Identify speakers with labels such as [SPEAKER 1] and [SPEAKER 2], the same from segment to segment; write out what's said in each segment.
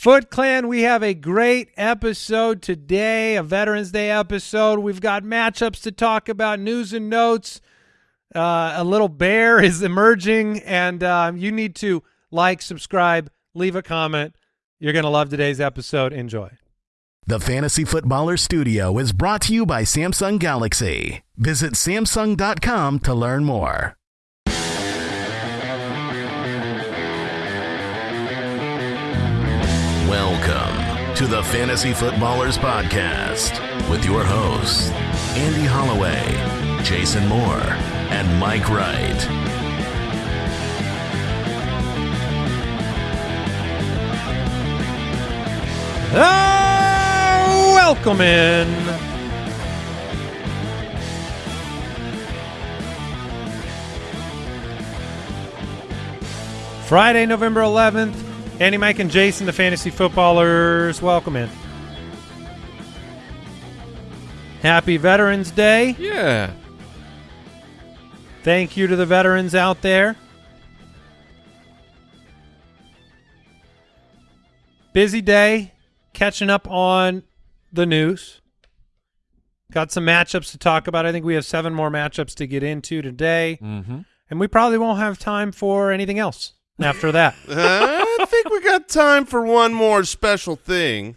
[SPEAKER 1] Foot Clan, we have a great episode today, a Veterans Day episode. We've got matchups to talk about, news and notes. Uh, a little bear is emerging, and uh, you need to like, subscribe, leave a comment. You're going to love today's episode. Enjoy.
[SPEAKER 2] The Fantasy Footballer Studio is brought to you by Samsung Galaxy. Visit Samsung.com to learn more. Welcome to the Fantasy Footballers Podcast with your hosts, Andy Holloway, Jason Moore, and Mike Wright.
[SPEAKER 1] Ah, welcome in. Friday, November 11th. Andy, Mike, and Jason, the fantasy footballers, welcome in. Happy Veterans Day.
[SPEAKER 3] Yeah.
[SPEAKER 1] Thank you to the veterans out there. Busy day, catching up on the news. Got some matchups to talk about. I think we have seven more matchups to get into today.
[SPEAKER 3] Mm-hmm.
[SPEAKER 1] And we probably won't have time for anything else after that.
[SPEAKER 4] Uh, think we got time for one more special thing.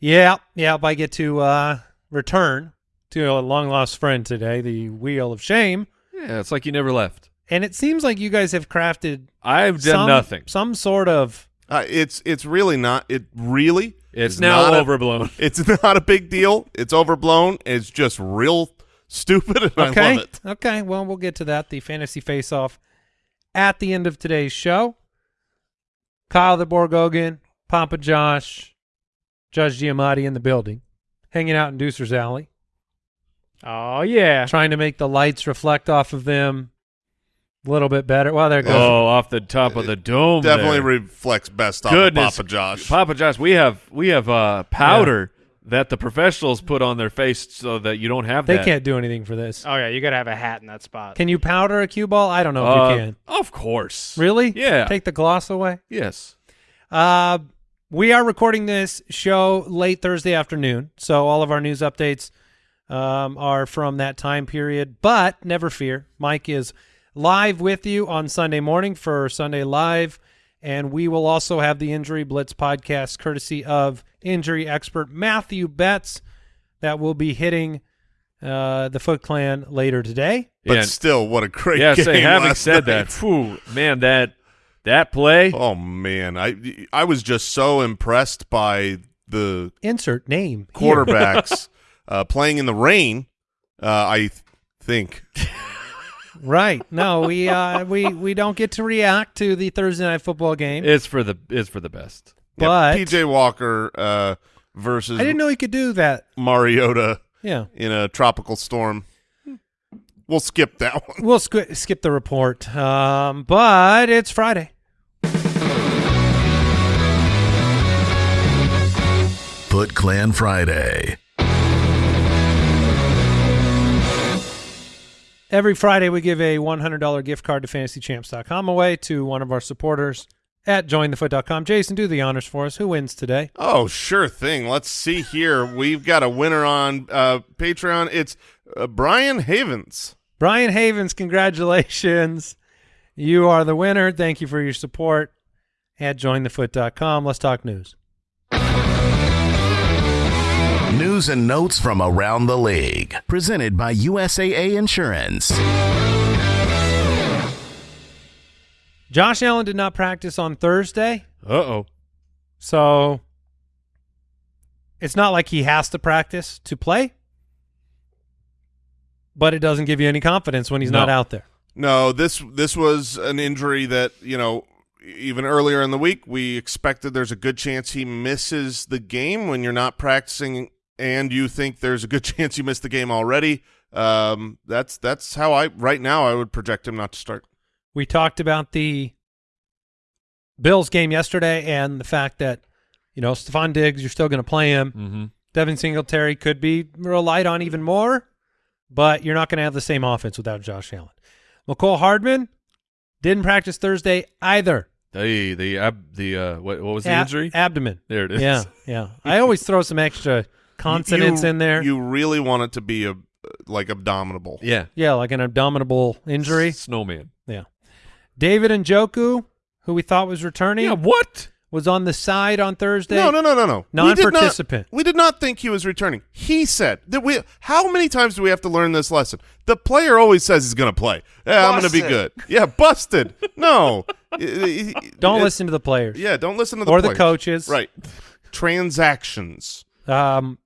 [SPEAKER 1] yeah, yeah. If I get to uh, return to a long lost friend today, the Wheel of Shame.
[SPEAKER 3] Yeah, it's like you never left.
[SPEAKER 1] And it seems like you guys have crafted
[SPEAKER 3] I've done
[SPEAKER 1] some,
[SPEAKER 3] nothing.
[SPEAKER 1] some sort of
[SPEAKER 4] Uh, it's it's really not. It really.
[SPEAKER 3] It's
[SPEAKER 4] is
[SPEAKER 3] now
[SPEAKER 4] not a-
[SPEAKER 3] overblown.
[SPEAKER 4] it's not a big deal. It's overblown. It's just real stupid, and I
[SPEAKER 1] Okay.
[SPEAKER 4] love it.
[SPEAKER 1] Okay. Well, we'll get to that. The fantasy face off at the end of today's show. Kyle the Borgogan, Papa Josh, Judge Giamatti in the building, hanging out in Deucer's Alley,
[SPEAKER 5] Oh yeah.
[SPEAKER 1] trying to make the lights reflect off of them a little bit better. Well, there it goes.
[SPEAKER 3] Oh, off the top of the dome.
[SPEAKER 4] Definitely
[SPEAKER 3] there.
[SPEAKER 4] reflects best off
[SPEAKER 3] Goodness,
[SPEAKER 4] of Papa Josh.
[SPEAKER 3] Papa Josh, we have we have uh, powder that the professionals put on their face so that you don't have
[SPEAKER 1] they
[SPEAKER 3] that.
[SPEAKER 1] can't do anything for this.
[SPEAKER 5] Oh yeah, you gotta have a hat in that spot.
[SPEAKER 1] Can you powder a cue ball? I don't know if
[SPEAKER 3] Uh,
[SPEAKER 1] you can.
[SPEAKER 3] Of course.
[SPEAKER 1] Really?
[SPEAKER 3] Yeah.
[SPEAKER 1] Take the gloss away?
[SPEAKER 3] yes.
[SPEAKER 1] Uh, we are recording this show late Thursday afternoon, so all of our news updates um, are from that time period. But never fear, Mike is live with you on Sunday morning for Sunday Live, and we will also have the Injury Blitz podcast courtesy of injury expert Matthew Betz that will be hitting uh, the Foot Clan later today.
[SPEAKER 4] but
[SPEAKER 3] Yeah.
[SPEAKER 4] still, what a great
[SPEAKER 3] Yeah,
[SPEAKER 4] game!
[SPEAKER 3] say, having
[SPEAKER 4] last
[SPEAKER 3] said
[SPEAKER 4] night.
[SPEAKER 3] that, phew, man, that that play.
[SPEAKER 4] Oh man, I I was just so impressed by the
[SPEAKER 1] Insert name
[SPEAKER 4] quarterbacks uh, playing in the rain. Uh, I th- think
[SPEAKER 1] Right. No, we uh we we don't get to react to the Thursday night football game.
[SPEAKER 3] It's for the it's for the best.
[SPEAKER 4] Yeah,
[SPEAKER 1] But-
[SPEAKER 4] PJ Walker uh, versus
[SPEAKER 1] I didn't know he could do that.
[SPEAKER 4] Mariota
[SPEAKER 1] Yeah.
[SPEAKER 4] in a tropical storm. We'll skip that one.
[SPEAKER 1] We'll squ- skip the report. Um but it's Friday.
[SPEAKER 2] Foot Clan Friday.
[SPEAKER 1] Every Friday we give a $100 gift card to fantasychamps.com away to one of our supporters at jointhefoot.com. Jason, do the honors for us. Who wins today?
[SPEAKER 4] Oh, sure thing. Let's see here. We've got a winner on uh, Patreon. It's uh, Brian Havens.
[SPEAKER 1] Brian Havens, congratulations. You are the winner. Thank you for your support at jointhefoot.com. Let's talk news.
[SPEAKER 2] News and notes from around the league. Presented by USAA Insurance.
[SPEAKER 1] Josh Allen did not practice on Thursday,
[SPEAKER 3] Uh oh.
[SPEAKER 1] so it's not like he has to practice to play, but it doesn't give you any confidence when he's not out there.
[SPEAKER 4] No, this this was an injury that you know even earlier in the week we expected there's a good chance he misses the game when you're not practicing and you think there's a good chance you missed the game already. Um, that's that's how I right now I would project him not to start.
[SPEAKER 1] We talked about the Bills game yesterday and the fact that, you know, Stefon Diggs, you're still going to play him.
[SPEAKER 3] Mm-hmm.
[SPEAKER 1] Devin Singletary could be relied on even more, but you're not going to have the same offense without Josh Allen. Mecole Hardman didn't practice Thursday either.
[SPEAKER 3] The the ab, the uh, what, what was the injury?
[SPEAKER 1] Abdomen.
[SPEAKER 3] there it is.
[SPEAKER 1] Yeah, yeah. I always throw some extra consonants
[SPEAKER 4] You-
[SPEAKER 1] in there.
[SPEAKER 4] You really want it to be a like abdominal.
[SPEAKER 3] yeah.
[SPEAKER 1] yeah, like an abdominal injury.
[SPEAKER 3] Snowman.
[SPEAKER 1] Yeah. David Njoku, who we thought was returning,
[SPEAKER 3] Yeah. What?
[SPEAKER 1] was on the side on Thursday.
[SPEAKER 4] No, no, no, no, no. We did not-
[SPEAKER 1] Non-participant.
[SPEAKER 4] We did not think he was returning. He said that we. How many times do we have to learn this lesson? The player always says he's going to play. Yeah, I'm going to be good. Yeah, busted. No, Don't
[SPEAKER 1] Don't listen to the players
[SPEAKER 4] Yeah, don't listen to the
[SPEAKER 1] or the coaches.
[SPEAKER 4] Right. Transactions.
[SPEAKER 1] Um.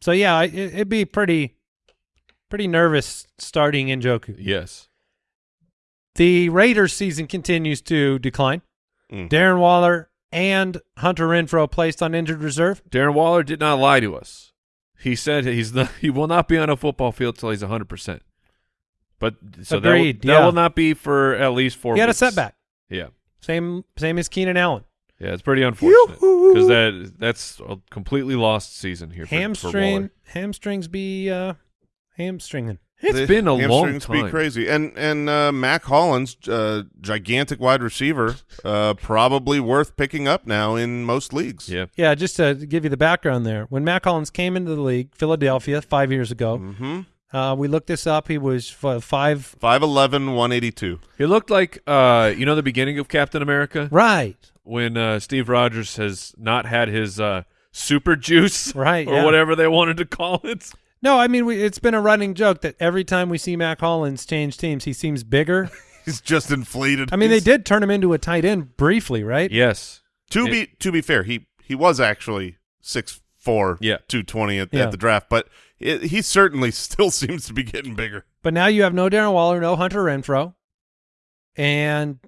[SPEAKER 1] So yeah, it, it'd be pretty, pretty nervous starting Njoku.
[SPEAKER 3] Yes.
[SPEAKER 1] The Raiders season continues to decline.
[SPEAKER 4] Mm.
[SPEAKER 1] Darren Waller and Hunter Renfrow placed on injured reserve.
[SPEAKER 3] Darren Waller did not lie to us. He said he's not, he will not be on a football field till he's 100%. But so that will-
[SPEAKER 1] Agreed,
[SPEAKER 3] that,
[SPEAKER 1] yeah.
[SPEAKER 3] will not be for at least four
[SPEAKER 1] he had a setback.
[SPEAKER 3] Yeah.
[SPEAKER 1] Same same as Keenan Allen.
[SPEAKER 3] Yeah, it's pretty unfortunate because that that's a completely lost season here. For, for
[SPEAKER 1] Hamstring
[SPEAKER 3] Waller.
[SPEAKER 1] hamstrings be uh, hamstringing.
[SPEAKER 3] It's
[SPEAKER 4] The
[SPEAKER 3] been a long
[SPEAKER 4] hamstrings
[SPEAKER 3] time.
[SPEAKER 4] Be crazy, and and uh, Mack Hollins, uh, gigantic wide receiver, uh, probably worth picking up now in most leagues.
[SPEAKER 3] Yeah.
[SPEAKER 1] Yeah, just to give you the background there. When Mack Hollins came into the league, Philadelphia, five years ago,
[SPEAKER 4] Mm-hmm.
[SPEAKER 1] uh, we looked this up. He was f- five.
[SPEAKER 4] 5'11", 182.
[SPEAKER 3] He looked like uh, you know the beginning of Captain America
[SPEAKER 1] Right,
[SPEAKER 3] when uh, Steve Rogers has not had his uh, super juice
[SPEAKER 1] Right,
[SPEAKER 3] or
[SPEAKER 1] yeah.
[SPEAKER 3] whatever they wanted to call it.
[SPEAKER 1] No, I mean we, it's been a running joke that every time we see Mack Hollins change teams, he seems bigger.
[SPEAKER 4] He's just inflated.
[SPEAKER 1] I mean, they did turn him into a tight end briefly, right?
[SPEAKER 3] Yes.
[SPEAKER 4] To
[SPEAKER 3] It-
[SPEAKER 4] be to be fair, he he was actually six four,
[SPEAKER 3] Yeah.
[SPEAKER 4] two twenty at,
[SPEAKER 1] Yeah.
[SPEAKER 4] at the draft, but it, he certainly still seems to be getting bigger.
[SPEAKER 1] But now you have no Darren Waller, no Hunter Renfrow, and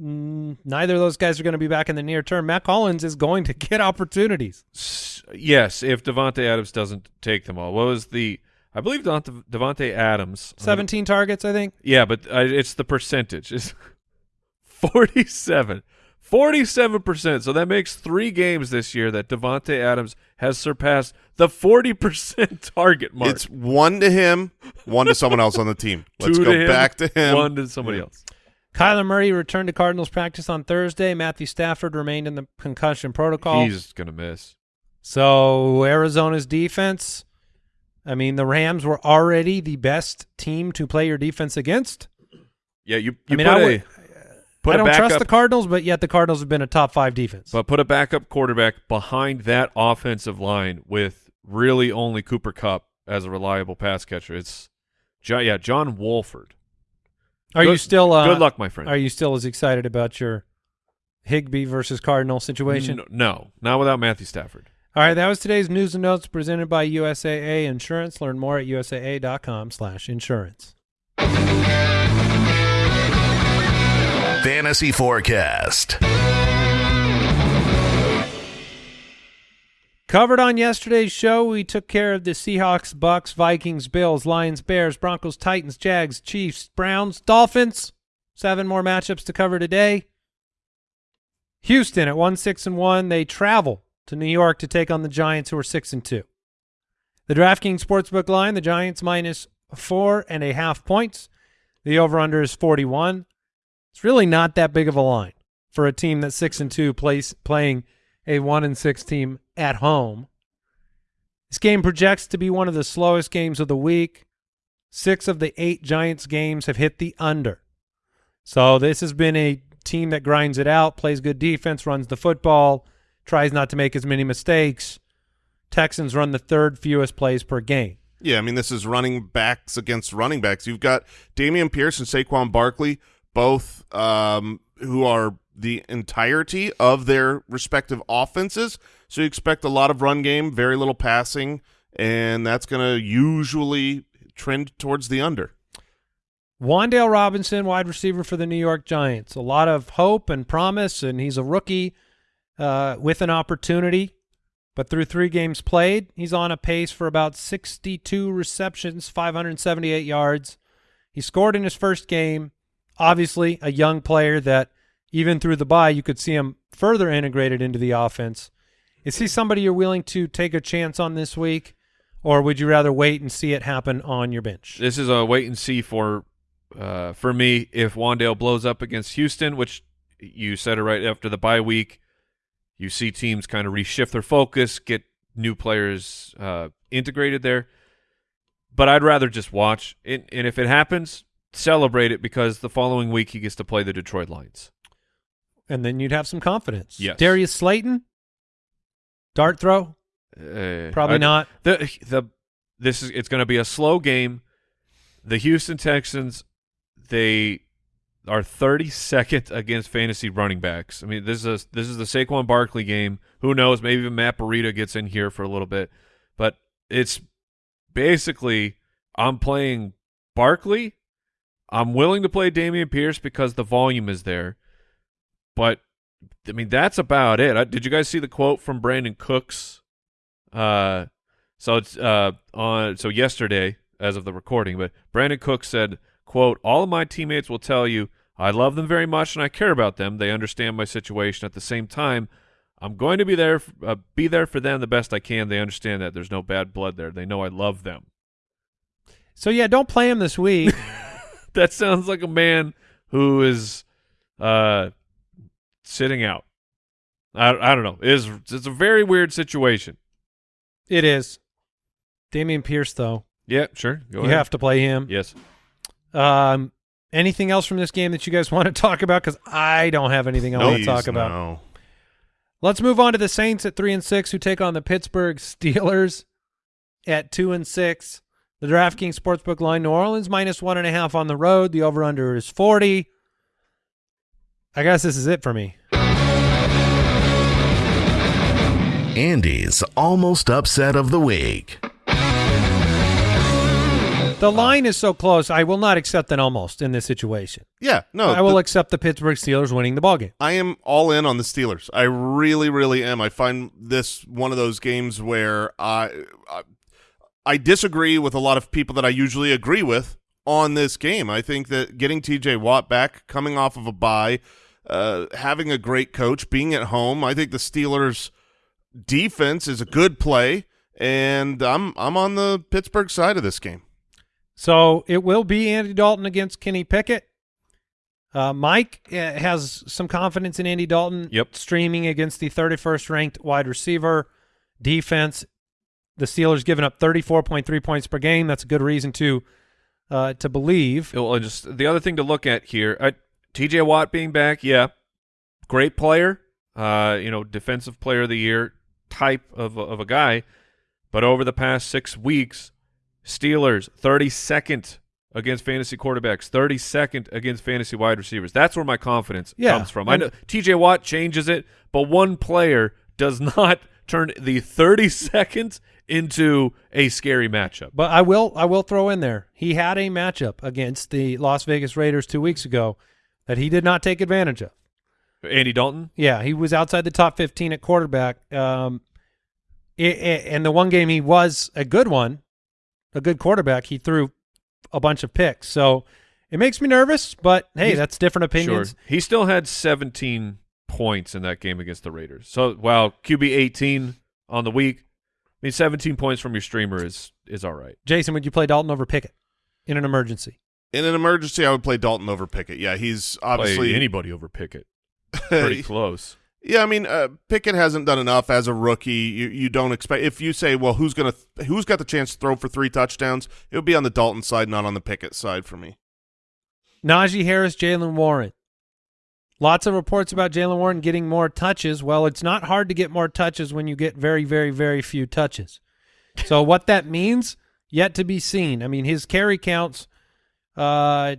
[SPEAKER 1] mm, neither of those guys are going to be back in the near term. Mack Hollins is going to get opportunities.
[SPEAKER 3] S- yes, if Davante Adams doesn't take them all. What was the? I believe Davante, Davante Adams.
[SPEAKER 1] Seventeen targets, I think.
[SPEAKER 3] Yeah, but uh, it's the percentage. It's 47. 47%. So that makes three games this year that Davante Adams has surpassed the 40% target mark.
[SPEAKER 4] It's one to him, one to someone else on the team. Let's
[SPEAKER 3] Two
[SPEAKER 4] go
[SPEAKER 3] to him,
[SPEAKER 4] back to him.
[SPEAKER 3] One to somebody else.
[SPEAKER 1] Kyler Murray returned to Cardinals practice on Thursday. Matthew Stafford remained in the concussion protocol.
[SPEAKER 3] He's going to miss.
[SPEAKER 1] So Arizona's defense, I mean, the Rams were already the best team to play your defense against.
[SPEAKER 3] Yeah, you,
[SPEAKER 1] I mean,
[SPEAKER 3] put
[SPEAKER 1] I
[SPEAKER 3] a
[SPEAKER 1] would- I don't
[SPEAKER 3] a
[SPEAKER 1] trust the Cardinals, but yet the Cardinals have been a top five defense.
[SPEAKER 3] but put a backup quarterback behind that offensive line with really only Cooper Kupp as a reliable pass catcher. It's yeah, John Wolford.
[SPEAKER 1] are you still uh,
[SPEAKER 3] Good luck, my friend.
[SPEAKER 1] Are you still as excited about your Higbee versus Cardinal situation?
[SPEAKER 3] N- no, not without Matthew Stafford.
[SPEAKER 1] All right, that was today's news and notes presented by USAA Insurance. Learn more at usaa.com/insurance.
[SPEAKER 2] Fantasy Forecast.
[SPEAKER 1] Covered on yesterday's show, we took care of the Seahawks, Bucks, Vikings, Bills, Lions, Bears, Broncos, Titans, Jags, Chiefs, Browns, Dolphins. Seven more matchups to cover today. Houston at one six and one, they travel to New York to take on the Giants, who are six and two. The DraftKings Sportsbook line: the Giants minus four and a half points. The over/under is forty-one. It's really not that big of a line for a team that's six and two, plays playing a one and six team at home. This game projects to be one of the slowest games of the week. Six of the eight Giants games have hit the under. So this has been a team that grinds it out, plays good defense, runs the football, tries not to make as many mistakes. Texans run the third fewest plays per game.
[SPEAKER 4] Yeah, I mean, this is running backs against running backs. You've got Dameon Pierce and Saquon Barkley, both um, who are the entirety of their respective offenses. So you expect a lot of run game, very little passing, and that's going to usually trend towards the under.
[SPEAKER 1] Wan'Dale Robinson, wide receiver for the New York Giants. A lot of hope and promise, and he's a rookie uh, with an opportunity. But through three games played, he's on a pace for about 62 receptions, 578 yards. He scored in his first game. Obviously, a young player that even through the bye, you could see him further integrated into the offense. Is he somebody you're willing to take a chance on this week, or would you rather wait and see it happen on your bench?
[SPEAKER 3] This is a wait and see for uh, for me if Wan'Dale blows up against Houston, which You said it right after the bye week. You see teams kind of reshift their focus, get new players uh, integrated there. But I'd rather just watch. And, and if it happens, celebrate it because the following week he gets to play the Detroit Lions.
[SPEAKER 1] And then you'd have some confidence.
[SPEAKER 3] Yes.
[SPEAKER 1] Darius Slayton, dart throw,
[SPEAKER 3] Uh,
[SPEAKER 1] probably
[SPEAKER 3] I-
[SPEAKER 1] not.
[SPEAKER 3] The the this is it's going to be a slow game. The Houston Texans they are 32nd against fantasy running backs. I mean, this is a, this is the Saquon Barkley game. Who knows? Maybe even Matt Breida gets in here for a little bit, but it's basically I'm playing Barkley. I'm willing to play Dameon Pierce because the volume is there, but I mean that's about it. I, did you guys see the quote from Brandin Cooks? Uh, so it's uh on so yesterday as of the recording, but Brandin Cooks said, "quote All of my teammates will tell you I love them very much and I care about them. They understand my situation. At the same time, I'm going to be there uh, be there for them the best I can. They understand that there's no bad blood there. They know I love them."
[SPEAKER 1] So yeah, don't play him this week.
[SPEAKER 3] that sounds like a man who is uh sitting out. I I don't know. It is it's a very weird situation.
[SPEAKER 1] it is. Dameon Pierce, though,
[SPEAKER 3] Yeah, sure. Go
[SPEAKER 1] you
[SPEAKER 3] ahead.
[SPEAKER 1] have to play him.
[SPEAKER 3] Yes.
[SPEAKER 1] Um, anything else from this game that you guys want to talk about? Because I don't have anything I want to talk about.
[SPEAKER 4] no.
[SPEAKER 1] Let's move on to the Saints at three and six, who take on the Pittsburgh Steelers at two and six. The DraftKings Sportsbook line: New Orleans minus one and a half on the road. The over/under is forty. I guess this is it for me.
[SPEAKER 2] Andy's almost upset of the week.
[SPEAKER 1] The line is so close. I will not accept an almost in this situation.
[SPEAKER 4] Yeah, no.
[SPEAKER 1] I will
[SPEAKER 4] the-
[SPEAKER 1] accept the Pittsburgh Steelers winning the ball game.
[SPEAKER 4] I am all in on the Steelers. I really, really am. I find this one of those games where I, I, I disagree with a lot of people that I usually agree with on this game. I think that getting T.J. Watt back, coming off of a bye, uh, having a great coach, being at home, I think the Steelers' defense is a good play, and I'm I'm on the Pittsburgh side of this game.
[SPEAKER 1] So it will be Andy Dalton against Kenny Pickett. Uh, Mike uh, has some confidence in Andy Dalton.
[SPEAKER 3] Yep.
[SPEAKER 1] Streaming against the 31st ranked wide receiver defense. The Steelers giving up 34.3 points per game. That's a good reason to uh, to believe.
[SPEAKER 3] Well, just the other thing to look at here, uh, T.J. Watt being back, yeah, great player, uh, you know, defensive player of the year type of of a guy, but over the past six weeks, Steelers thirty second against fantasy quarterbacks, thirty second against fantasy wide receivers. That's where my confidence
[SPEAKER 1] Yeah,
[SPEAKER 3] comes from. I know T.J. Watt changes it, but one player does not turn the thirty second into a scary matchup.
[SPEAKER 1] But I will I will throw in there. He had a matchup against the Las Vegas Raiders two weeks ago that he did not take advantage of.
[SPEAKER 3] Andy Dalton,
[SPEAKER 1] Yeah, he was outside the top 15 at quarterback. Um, i- i- and the one game he was a good one, a good quarterback, he threw a bunch of picks. So it makes me nervous, but hey,
[SPEAKER 3] He's-
[SPEAKER 1] that's different opinions.
[SPEAKER 3] Sure. He still had 17 points in that game against the Raiders. So while QB 18 on the week, I mean 17 points from your streamer is is all right.
[SPEAKER 1] Jason, would you play Dalton over Pickett in an emergency?
[SPEAKER 4] In an emergency, I would play Dalton over Pickett. Yeah, he's obviously
[SPEAKER 3] Play anybody over Pickett. Pretty close.
[SPEAKER 4] Yeah, I mean, uh, Pickett hasn't done enough as a rookie. You you don't expect if you say, well, who's gonna who's got the chance to throw for three touchdowns? It would be on the Dalton side, not on the Pickett side for me.
[SPEAKER 1] Najee Harris, Jaylen Warren. Lots of reports about Jaylen Warren getting more touches. Well, it's not hard to get more touches when you get very, very, very few touches. So what that means, yet to be seen. I mean, his carry counts, uh,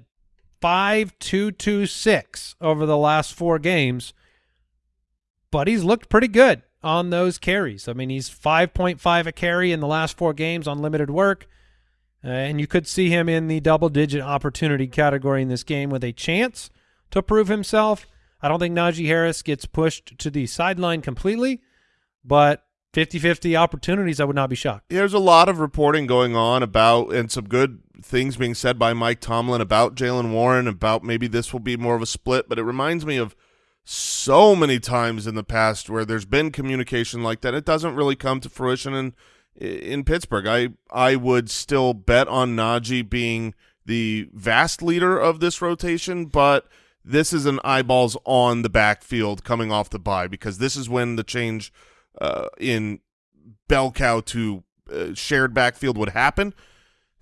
[SPEAKER 1] five two two six over the last four games, but he's looked pretty good on those carries. I mean, he's five point five a carry in the last four games on limited work. Uh, and you could see him in the double digit opportunity category in this game with a chance to prove himself. I don't think Najee Harris gets pushed to the sideline completely, but 50 50 opportunities, I would not be shocked.
[SPEAKER 4] There's a lot of reporting going on about and some good things being said by Mike Tomlin about Jaylen Warren about maybe this will be more of a split, but it reminds me of so many times in the past where there's been communication like that. It doesn't really come to fruition in in Pittsburgh. I I would still bet on Najee being the vast leader of this rotation, but this is an eyeballs on the backfield coming off the bye because this is when the change uh, in bell cow to uh, shared backfield would happen.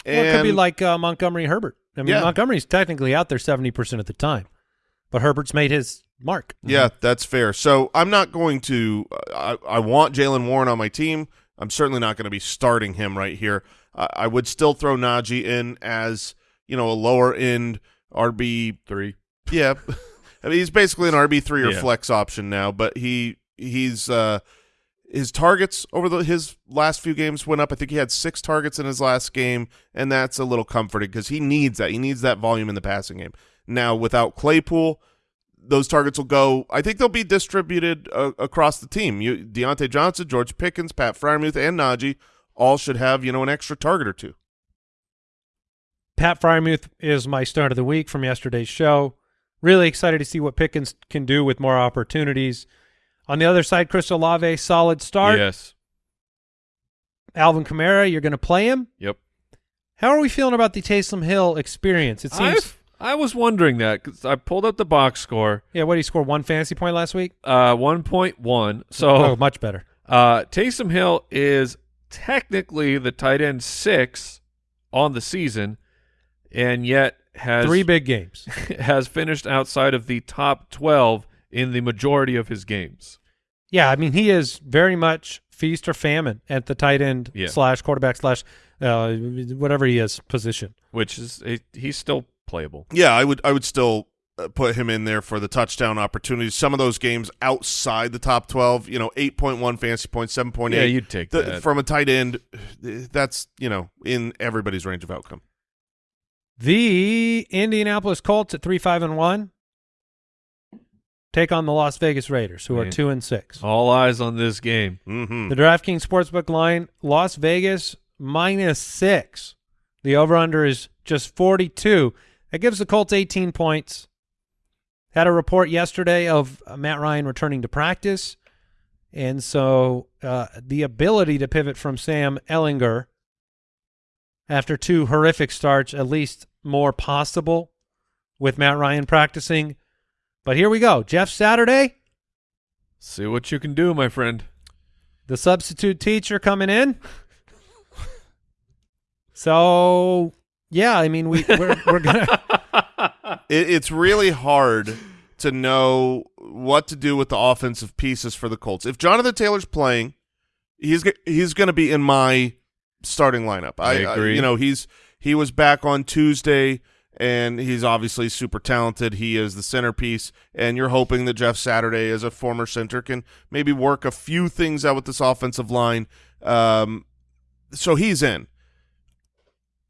[SPEAKER 1] Well, it could be like uh, Montgomery Herbert. I mean,
[SPEAKER 4] Yeah.
[SPEAKER 1] Montgomery's technically out there 70% of the time, but Herbert's made his mark.
[SPEAKER 4] Yeah, that's fair. So I'm not going to. I, I want Jaylen Warren on my team. I'm certainly not going to be starting him right here. I I would still throw Najee in as you know a lower end RB.
[SPEAKER 3] Three.
[SPEAKER 4] Yeah, I mean he's basically an RB three or
[SPEAKER 3] Yeah.
[SPEAKER 4] flex option now. But he he's uh, his targets over the his last few games went up. I think he had six targets in his last game, and that's a little comforting because he needs that. He needs that volume in the passing game. Now without Claypool, those targets will go. I think they'll be distributed uh, across the team. You, Diontae Johnson, George Pickens, Pat Freiermuth, and Najee all should have you know an extra target or two.
[SPEAKER 1] Pat Freiermuth is my start of the week from yesterday's show. Really excited to see what Pickens can do with more opportunities. On the other side, Chris Olave, solid start.
[SPEAKER 3] Yes.
[SPEAKER 1] Alvin Kamara, you're going to play him.
[SPEAKER 3] Yep.
[SPEAKER 1] How are we feeling about the Taysom Hill experience? It seems.
[SPEAKER 3] I've- I was wondering that because I pulled up the box score.
[SPEAKER 1] yeah, what did he score? One fantasy point last week.
[SPEAKER 3] Uh, one point one. So
[SPEAKER 1] Oh, much better.
[SPEAKER 3] Uh, Taysom Hill is technically the tight end six on the season, and yet has
[SPEAKER 1] Three big games.
[SPEAKER 3] has finished outside of the top twelve in the majority of his games.
[SPEAKER 1] Yeah, I mean he is very much feast or famine at the tight end
[SPEAKER 3] Yeah.
[SPEAKER 1] slash quarterback slash uh, whatever he is position.
[SPEAKER 3] Which is he's still playable.
[SPEAKER 4] Yeah, I would I would still uh, put him in there for the touchdown opportunities. Some of those games outside the top 12, you know, 8.1 fantasy points, 7.8.
[SPEAKER 3] Yeah, you'd take
[SPEAKER 4] The-
[SPEAKER 3] that.
[SPEAKER 4] from a tight end, that's, you know, in everybody's range of outcome.
[SPEAKER 1] The Indianapolis Colts at three five and one take on the Las Vegas Raiders, who are
[SPEAKER 3] Man.
[SPEAKER 1] two and six.
[SPEAKER 3] All eyes on this game.
[SPEAKER 4] Mhm.
[SPEAKER 1] The DraftKings Sportsbook line: Las Vegas minus six. The over/under is just forty-two. That gives the Colts eighteen points. Had a report yesterday of uh, Matt Ryan returning to practice, and so uh, the ability to pivot from Sam Ehlinger after two horrific starts, at least more possible with Matt Ryan practicing. But here we go. Jeff Saturday,
[SPEAKER 3] See what you can do, my friend.
[SPEAKER 1] the substitute teacher coming in. So yeah, I mean we we're, we're gonna
[SPEAKER 4] It, it's really hard to know what to do with the offensive pieces for the Colts. If Jonathan Taylor's playing, he's he's going to be in my starting lineup.
[SPEAKER 3] I agree.
[SPEAKER 4] you know, he's he was back on Tuesday and he's obviously super talented. He is the centerpiece and you're hoping that Jeff Saturday as a former center can maybe work a few things out with this offensive line. Um so he's in.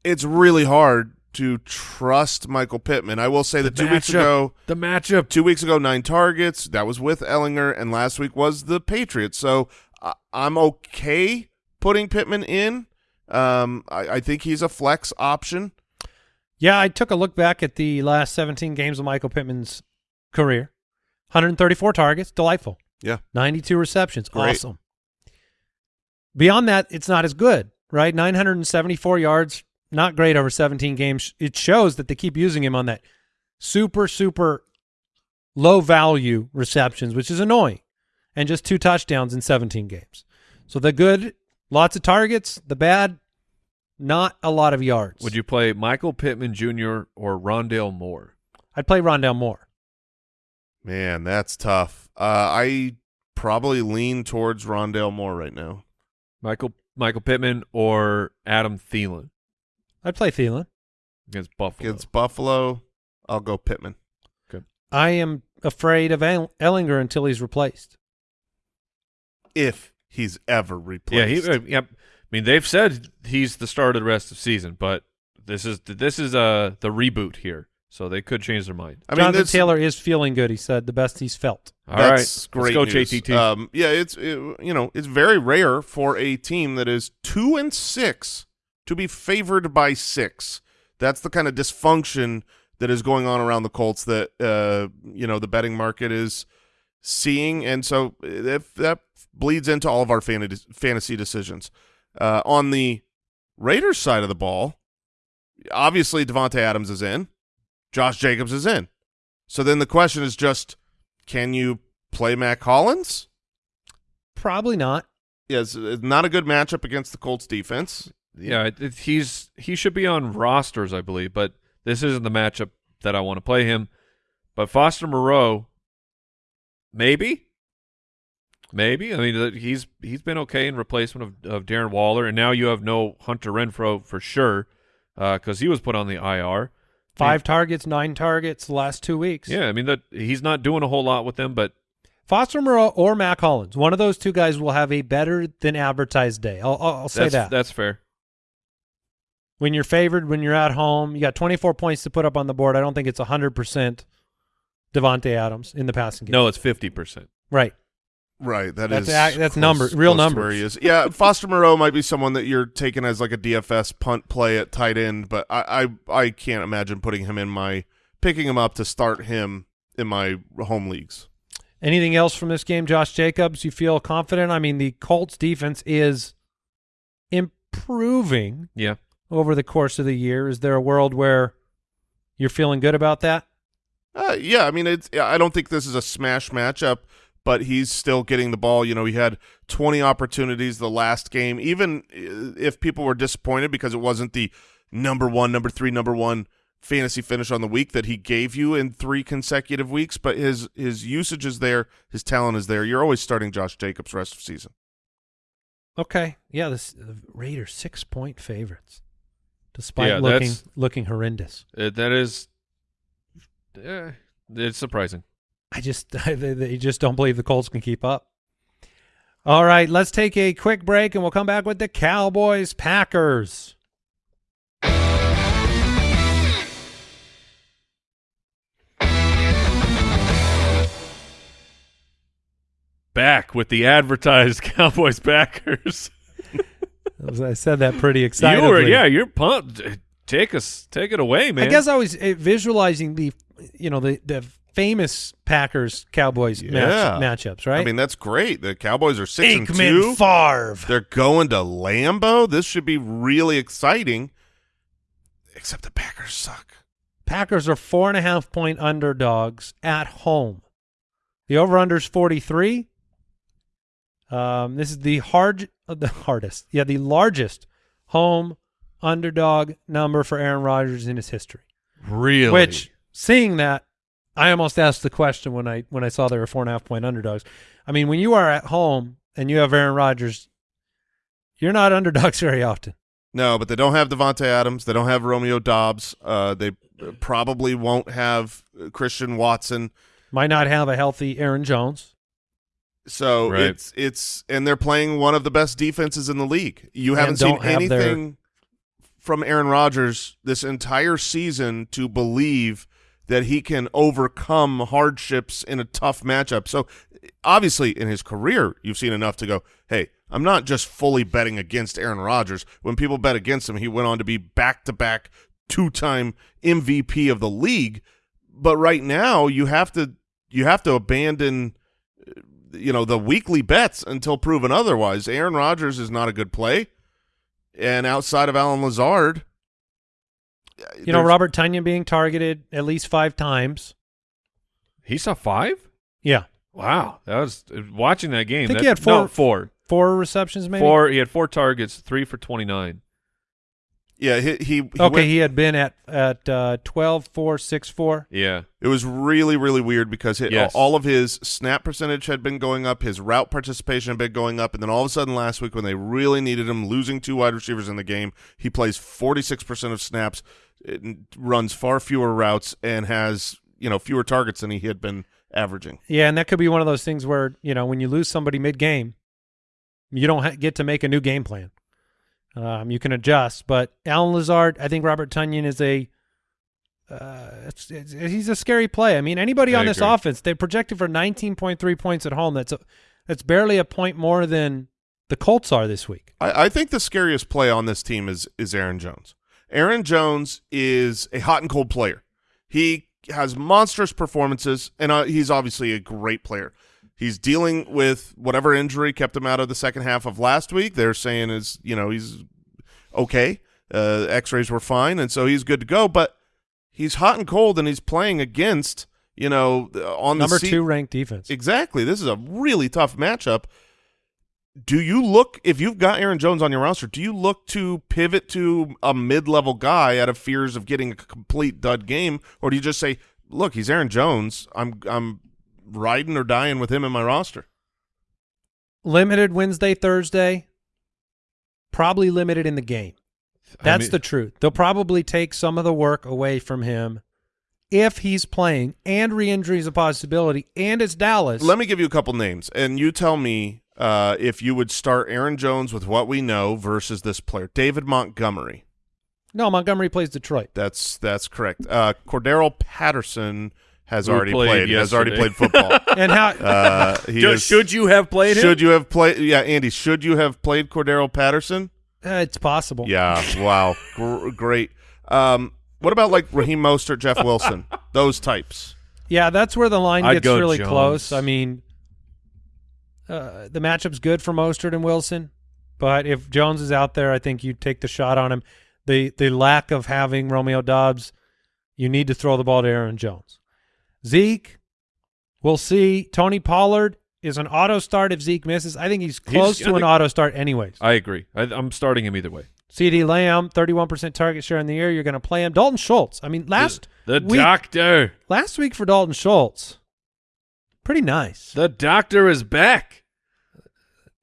[SPEAKER 4] It's really hard to trust Michael Pittman. I will say that two weeks ago
[SPEAKER 3] The matchup.
[SPEAKER 4] two weeks ago nine targets that was with ehlinger and last week was the patriots so I i'm okay putting pittman in um I, I think he's a flex option
[SPEAKER 1] Yeah, I took a look back at the last 17 games of Michael Pittman's career. 134 targets, delightful.
[SPEAKER 4] Yeah.
[SPEAKER 1] 92 receptions,
[SPEAKER 4] Great.
[SPEAKER 1] awesome. Beyond that, it's not as good, right? 974 yards, not great over 17 games. It shows that they keep using him on that super, super low value receptions, which is annoying, and just two touchdowns in 17 games. So the good, lots of targets. The bad, not a lot of yards.
[SPEAKER 3] Would you play Michael Pittman Jr. or Rondale Moore?
[SPEAKER 1] I'd play Rondale Moore.
[SPEAKER 4] man that's tough uh i probably lean towards rondale moore right now
[SPEAKER 3] Michael Michael Pittman or Adam Thielen
[SPEAKER 1] I'd play Thielen.
[SPEAKER 3] against Buffalo.
[SPEAKER 4] against buffalo i'll go pittman
[SPEAKER 1] I am afraid of Ehlinger until he's replaced.
[SPEAKER 4] if he's ever replaced.
[SPEAKER 3] yeah,
[SPEAKER 4] replaced
[SPEAKER 3] he, uh, yeah. I mean, they've said he's the start of the rest of the season, but this is this is uh the reboot here, so they could change their mind.
[SPEAKER 4] i mean
[SPEAKER 1] Jonathan
[SPEAKER 4] this,
[SPEAKER 1] Taylor is feeling good. He said the best he's felt.
[SPEAKER 3] All right,
[SPEAKER 4] That's great
[SPEAKER 3] let's go
[SPEAKER 4] news.
[SPEAKER 3] JTT.
[SPEAKER 4] Um, yeah, it's it, you know it's very rare for a team that is two and six to be favored by six. That's the kind of dysfunction that is going on around the Colts that uh, you know the betting market is seeing, and so if that bleeds into all of our fantasy fantasy decisions. Uh, on the Raiders side of the ball, obviously Davante Adams is in, Josh Jacobs is in. So then the question is just, can you play Mack Hollins?
[SPEAKER 1] Probably not.
[SPEAKER 4] Yes, it's not a good matchup against the Colts defense.
[SPEAKER 3] Yeah, it, it- he's he should be on rosters, I believe, but this isn't the matchup that I want to play him. But Foster Moreau, maybe, maybe. I mean, uh, he's he's been okay in replacement of, of Darren Waller, and now you have no Hunter Renfrow for sure because he was put on the IR.
[SPEAKER 1] Five targets, nine targets the last two weeks.
[SPEAKER 3] Yeah, I mean that he's not doing a whole lot with them, but
[SPEAKER 1] Foster Moreau or Mack Hollins, one of those two guys will have a better than advertised day. I'll, I'll, I'll say
[SPEAKER 3] that's
[SPEAKER 1] that.
[SPEAKER 3] that's fair.
[SPEAKER 1] When you're favored, when you're at home, you got 24 points to put up on the board. I don't think it's 100% Davante Adams in the passing game.
[SPEAKER 3] No, it's fifty percent.
[SPEAKER 1] Right.
[SPEAKER 4] Right, that
[SPEAKER 1] That's
[SPEAKER 4] is
[SPEAKER 1] ac- that's
[SPEAKER 4] close-
[SPEAKER 1] number- real
[SPEAKER 4] close
[SPEAKER 1] numbers.
[SPEAKER 4] Where he is. Yeah, Foster Moreau might be someone that you're taking as like a DFS punt play at tight end, but I I, I can't imagine putting him in my picking him up to start him in my home leagues.
[SPEAKER 1] Anything else from this game, Josh Jacobs? You feel confident? I mean, the Colts defense is improving
[SPEAKER 3] Yeah,
[SPEAKER 1] over the course of the year. Is there a world where you're feeling good about that?
[SPEAKER 4] Uh, yeah, I mean, it's. I don't think this is a smash matchup, but he's still getting the ball. You know, he had 20 opportunities the last game. Even uh, if people were disappointed because it wasn't the number one, number three, number one fantasy finish on the week that he gave you in three consecutive weeks, but his his usage is there, his talent is there. You're always starting Josh Jacobs rest of season.
[SPEAKER 1] Okay. Yeah, this the Raiders six point favorites, despite
[SPEAKER 3] Yeah,
[SPEAKER 1] looking looking horrendous.
[SPEAKER 3] Uh, that is. It's surprising.
[SPEAKER 1] I just they, they just don't believe the Colts can keep up. All right, let's take a quick break and we'll come back with the Cowboys Packers.
[SPEAKER 3] Back with the advertised Cowboys Packers.
[SPEAKER 1] As I said that pretty
[SPEAKER 3] you
[SPEAKER 1] excitedly.
[SPEAKER 3] were, yeah, you're pumped. Take us, take it away, man.
[SPEAKER 1] I guess I was uh, visualizing the, you know, the the famous Packers Cowboys
[SPEAKER 4] Yeah.
[SPEAKER 1] match, matchups, right?
[SPEAKER 4] I mean, that's great. The Cowboys are six and
[SPEAKER 1] Aikman
[SPEAKER 4] two.
[SPEAKER 1] Favre.
[SPEAKER 4] They're going to Lambeau. This should be really exciting. Except the Packers suck.
[SPEAKER 1] Packers are four and a half point underdogs at home. The over under is 43. Um, this is the hard, uh, the hardest, yeah, the largest home underdog number for Aaron Rodgers in his history.
[SPEAKER 3] really,
[SPEAKER 1] Which, seeing that, I almost asked the question when I when I saw they were four and a half point underdogs. I mean, when you are at home and you have Aaron Rodgers, you're not underdogs very often.
[SPEAKER 4] No, but they don't have Davante Adams. They don't have Romeo Doubs. Uh, they probably won't have Christian Watson.
[SPEAKER 1] Might not have a healthy Aaron Jones.
[SPEAKER 4] So
[SPEAKER 3] Right.
[SPEAKER 4] it's it's and they're playing one of the best defenses in the league. You
[SPEAKER 1] And
[SPEAKER 4] haven't seen
[SPEAKER 1] don't have their-
[SPEAKER 4] anything from Aaron Rodgers this entire season to believe that he can overcome hardships in a tough matchup. So obviously in his career, you've seen enough to go, "Hey, I'm not just fully betting against Aaron Rodgers." When people bet against him, he went on to be back-to-back two-time MVP of the league. But right now, you have to you have to abandon you know the weekly bets until proven otherwise. Aaron Rodgers is not a good play, and outside of Allen Lazard,
[SPEAKER 1] You know, Robert Tonyan being targeted at least five times.
[SPEAKER 3] he saw five.
[SPEAKER 1] Yeah.
[SPEAKER 3] Wow, that was watching that game.
[SPEAKER 1] I think
[SPEAKER 3] that,
[SPEAKER 1] he had
[SPEAKER 3] no,
[SPEAKER 1] four-
[SPEAKER 3] four,
[SPEAKER 1] Four receptions, maybe?
[SPEAKER 3] four. He had four targets, three for twenty nine.
[SPEAKER 4] Yeah, he he, he
[SPEAKER 1] Okay,
[SPEAKER 4] went-
[SPEAKER 1] he had been at at uh, 12, 4, 6, 4.
[SPEAKER 3] Yeah,
[SPEAKER 4] it was really really weird because it,
[SPEAKER 3] Yes.
[SPEAKER 4] all of his snap percentage had been going up, his route participation had been going up, and then all of a sudden last week when they really needed him, losing two wide receivers in the game, he plays 46% of snaps, it runs far fewer routes, and has you know fewer targets than he had been averaging.
[SPEAKER 1] Yeah, and that could be one of those things where, you know, when you lose somebody mid-game, you don't ha- get to make a new game plan. Um, you can adjust, but Allen Lazard, I think Robert Tonyan is a uh, it's, it's, he's a scary play. I mean, anybody
[SPEAKER 3] I
[SPEAKER 1] on this
[SPEAKER 3] agree.
[SPEAKER 1] offense, they projected for 19.3 points at home. That's a, that's barely a point more than the Colts are this week.
[SPEAKER 4] I, I think the scariest play on this team is is Aaron Jones. Aaron Jones is a hot and cold player. He has monstrous performances, and uh, he's obviously a great player. He's dealing with whatever injury kept him out of the second half of last week. They're saying is you know he's okay. Uh, X-rays were fine, and so he's good to go. But he's hot and cold, and he's playing against you know, on
[SPEAKER 1] Number two ranked defense.
[SPEAKER 4] Exactly. This is a really tough matchup. Do you look if you've got Aaron Jones on your roster? Do you look to pivot to a mid-level guy out of fears of getting a complete dud game, or do you just say, "Look, he's Aaron Jones. I'm I'm riding or dying with him in my roster."
[SPEAKER 1] limited Wednesday, Thursday. Probably limited in the game.
[SPEAKER 3] I
[SPEAKER 1] That's
[SPEAKER 3] mean-
[SPEAKER 1] the truth. They'll probably take some of the work away from him if he's playing and re-injury is a possibility and it's Dallas.
[SPEAKER 4] Let me give you a couple names, and you tell me uh, if you would start Aaron Jones with what we know versus this player, David Montgomery.
[SPEAKER 1] no, Montgomery plays Detroit.
[SPEAKER 4] That's that's correct. Uh, Cordarrelle Patterson has already
[SPEAKER 3] played
[SPEAKER 4] played. Has already played football.
[SPEAKER 1] And how
[SPEAKER 4] Uh, he
[SPEAKER 3] Should-
[SPEAKER 4] is-
[SPEAKER 3] should you have played him?
[SPEAKER 4] Should you have played? Yeah, Andy. Should you have played Cordarrelle Patterson?
[SPEAKER 1] uh, it's possible.
[SPEAKER 4] Yeah. Wow. Gr- great. Um, what about like Raheem Mostert, Jeff Wilson, those types?
[SPEAKER 1] Yeah, that's where the line
[SPEAKER 3] I'd
[SPEAKER 1] gets
[SPEAKER 3] go
[SPEAKER 1] really
[SPEAKER 3] Jones.
[SPEAKER 1] close. I mean, uh, the matchup's good for Mostert and Wilson, but if Jones is out there, I think you take the shot on him. The the lack of having Romeo Doubs, you need to throw the ball to Aaron Jones. Zeke, we'll see. Tony Pollard is an auto start if Zeke misses. I think he's close
[SPEAKER 3] I
[SPEAKER 1] to an auto start anyways.
[SPEAKER 3] I agree. I, I'm starting him either way.
[SPEAKER 1] CeeDee Lamb, 31% target share in the year. You're going to play him. Dalton Schultz. I mean, last
[SPEAKER 3] The
[SPEAKER 1] week,
[SPEAKER 3] doctor.
[SPEAKER 1] last week for Dalton Schultz, pretty nice.
[SPEAKER 3] The doctor is back.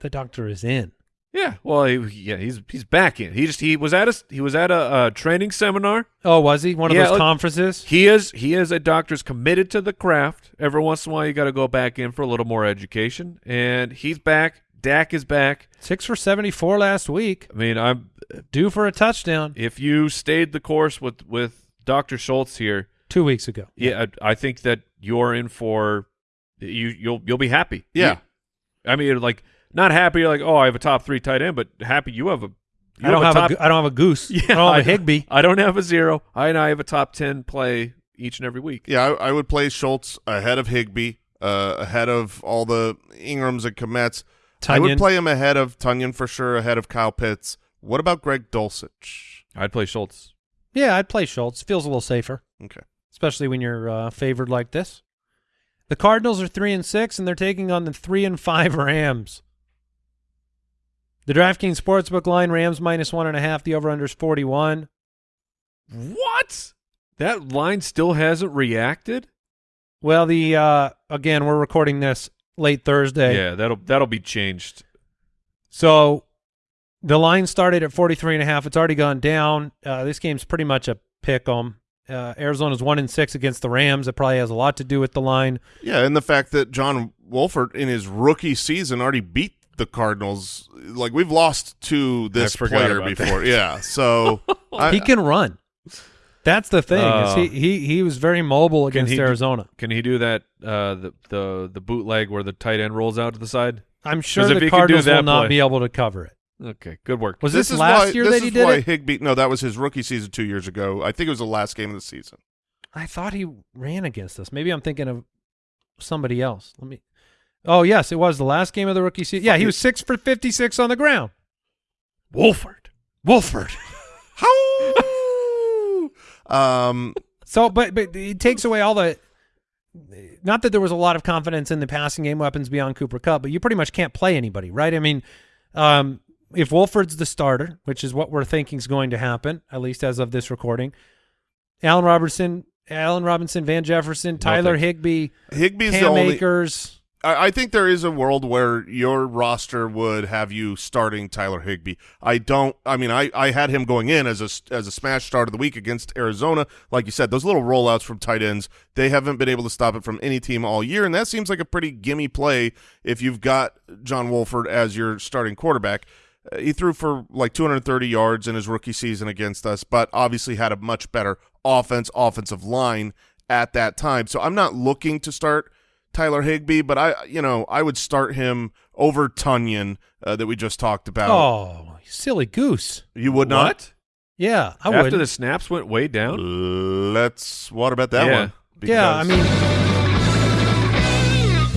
[SPEAKER 1] the doctor is in.
[SPEAKER 3] Yeah. Well, he, yeah, he's he's back in. He just he was at a he was at a, a training seminar.
[SPEAKER 1] Oh, was he one of
[SPEAKER 3] Yeah,
[SPEAKER 1] those
[SPEAKER 3] look-
[SPEAKER 1] conferences?
[SPEAKER 3] He is he is a doctor's committed to the craft. Every once in a while, you got to go back in for a little more education, and he's back. Dak is back.
[SPEAKER 1] Six for seventy-four last week,
[SPEAKER 3] I mean, I'm
[SPEAKER 1] due for a touchdown
[SPEAKER 3] if you stayed the course with with Doctor Schultz here,
[SPEAKER 1] two weeks ago.
[SPEAKER 3] yeah, I, I think that you're in for you. You'll you'll be happy.
[SPEAKER 4] Yeah.
[SPEAKER 3] You- I mean, like not happy like oh I have a top three tight end, but happy you have a. You
[SPEAKER 1] I don't have,
[SPEAKER 3] top,
[SPEAKER 1] a, gu- I don't have a goose.
[SPEAKER 3] Yeah,
[SPEAKER 1] I don't have a
[SPEAKER 3] I-
[SPEAKER 1] Higbee.
[SPEAKER 3] I don't have a zero. I and I have a top ten play each and every week.
[SPEAKER 4] Yeah, I, I would play Schultz ahead of Higbee, uh, ahead of all the Ingrams and Kmets. I would play him ahead of Tonyan for sure, ahead of Kyle Pitts. What about Greg Dulcich?
[SPEAKER 3] I'd play Schultz.
[SPEAKER 1] Yeah, I'd play Schultz. Feels a little safer,
[SPEAKER 4] Okay.
[SPEAKER 1] especially when you're uh, favored like this. The Cardinals are three and six, and they're taking on the three and five Rams. The DraftKings Sportsbook line: Rams minus one and a half. The over/under is forty-one.
[SPEAKER 3] What? That line still hasn't reacted.
[SPEAKER 1] Well, the uh, again, we're recording this late Thursday.
[SPEAKER 3] Yeah, that'll that'll be changed.
[SPEAKER 1] So the line started at 43 and a half. It's already gone down. Uh, this game's pretty much a pick 'em. Uh, Arizona's one and six against the Rams. It probably has a lot to do with the line.
[SPEAKER 4] Yeah, and the fact that John Wolford in his rookie season already beat the Cardinals. Like we've lost to this player
[SPEAKER 3] about
[SPEAKER 4] before. Yeah, so I,
[SPEAKER 1] he can run. That's the thing. is
[SPEAKER 3] Uh,
[SPEAKER 1] he, he he was very mobile
[SPEAKER 3] Can
[SPEAKER 1] against
[SPEAKER 3] he
[SPEAKER 1] Arizona.
[SPEAKER 3] Can he do that? Uh, the the the bootleg where the tight end rolls out to the side.
[SPEAKER 1] I'm sure the
[SPEAKER 3] he can do
[SPEAKER 1] Cardinals will
[SPEAKER 3] that
[SPEAKER 1] not
[SPEAKER 3] play-
[SPEAKER 1] be able to cover it.
[SPEAKER 3] Okay, good work.
[SPEAKER 1] Was
[SPEAKER 4] this
[SPEAKER 1] this, last
[SPEAKER 4] why,
[SPEAKER 1] year
[SPEAKER 4] this
[SPEAKER 1] that he did
[SPEAKER 4] why
[SPEAKER 1] it?
[SPEAKER 4] Higbee. No, that was his rookie season two years ago. I think it was the last game of the season.
[SPEAKER 1] I thought he ran against us. Maybe I'm thinking of somebody else. Let me. Oh yes, it was the last game of the rookie season. Yeah, he was six for 56 on the ground.
[SPEAKER 3] Wolford.
[SPEAKER 1] Wolford.
[SPEAKER 4] How? um,
[SPEAKER 1] So, but but it takes away all the. Not that there was a lot of confidence in the passing game weapons beyond Cooper Kupp, but you pretty much can't play anybody, right? I mean, um, if Wolford's the starter, which is what we're thinking is going to happen, at least as of this recording, Allen Robertson, Allen Robinson, Van Jefferson, Tyler
[SPEAKER 3] thanks.
[SPEAKER 1] Higbee,
[SPEAKER 4] Higbee's the only.
[SPEAKER 1] Akers.
[SPEAKER 4] I, I think there is a world where your roster would have you starting Tyler Higbee. I don't. I mean, I, I had him going in as a as a smash start of the week against Arizona. Like you said, those little rollouts from tight ends, they haven't been able to stop it from any team all year, and that seems like a pretty gimme play if you've got John Wolford as your starting quarterback. Uh, he threw for like 230 yards in his rookie season against us, but obviously had a much better offense, offensive line at that time. So I'm not looking to start Tyler Higbee, but I, you know, I would start him over Tonyan uh, that we just talked about.
[SPEAKER 1] Oh, silly goose!
[SPEAKER 4] you would not?
[SPEAKER 3] What?
[SPEAKER 1] Yeah, I
[SPEAKER 3] After
[SPEAKER 1] would.
[SPEAKER 3] the snaps went way down.
[SPEAKER 4] Let's water about that
[SPEAKER 3] Yeah.
[SPEAKER 4] one?
[SPEAKER 1] yeah, I
[SPEAKER 4] Because-
[SPEAKER 1] mean,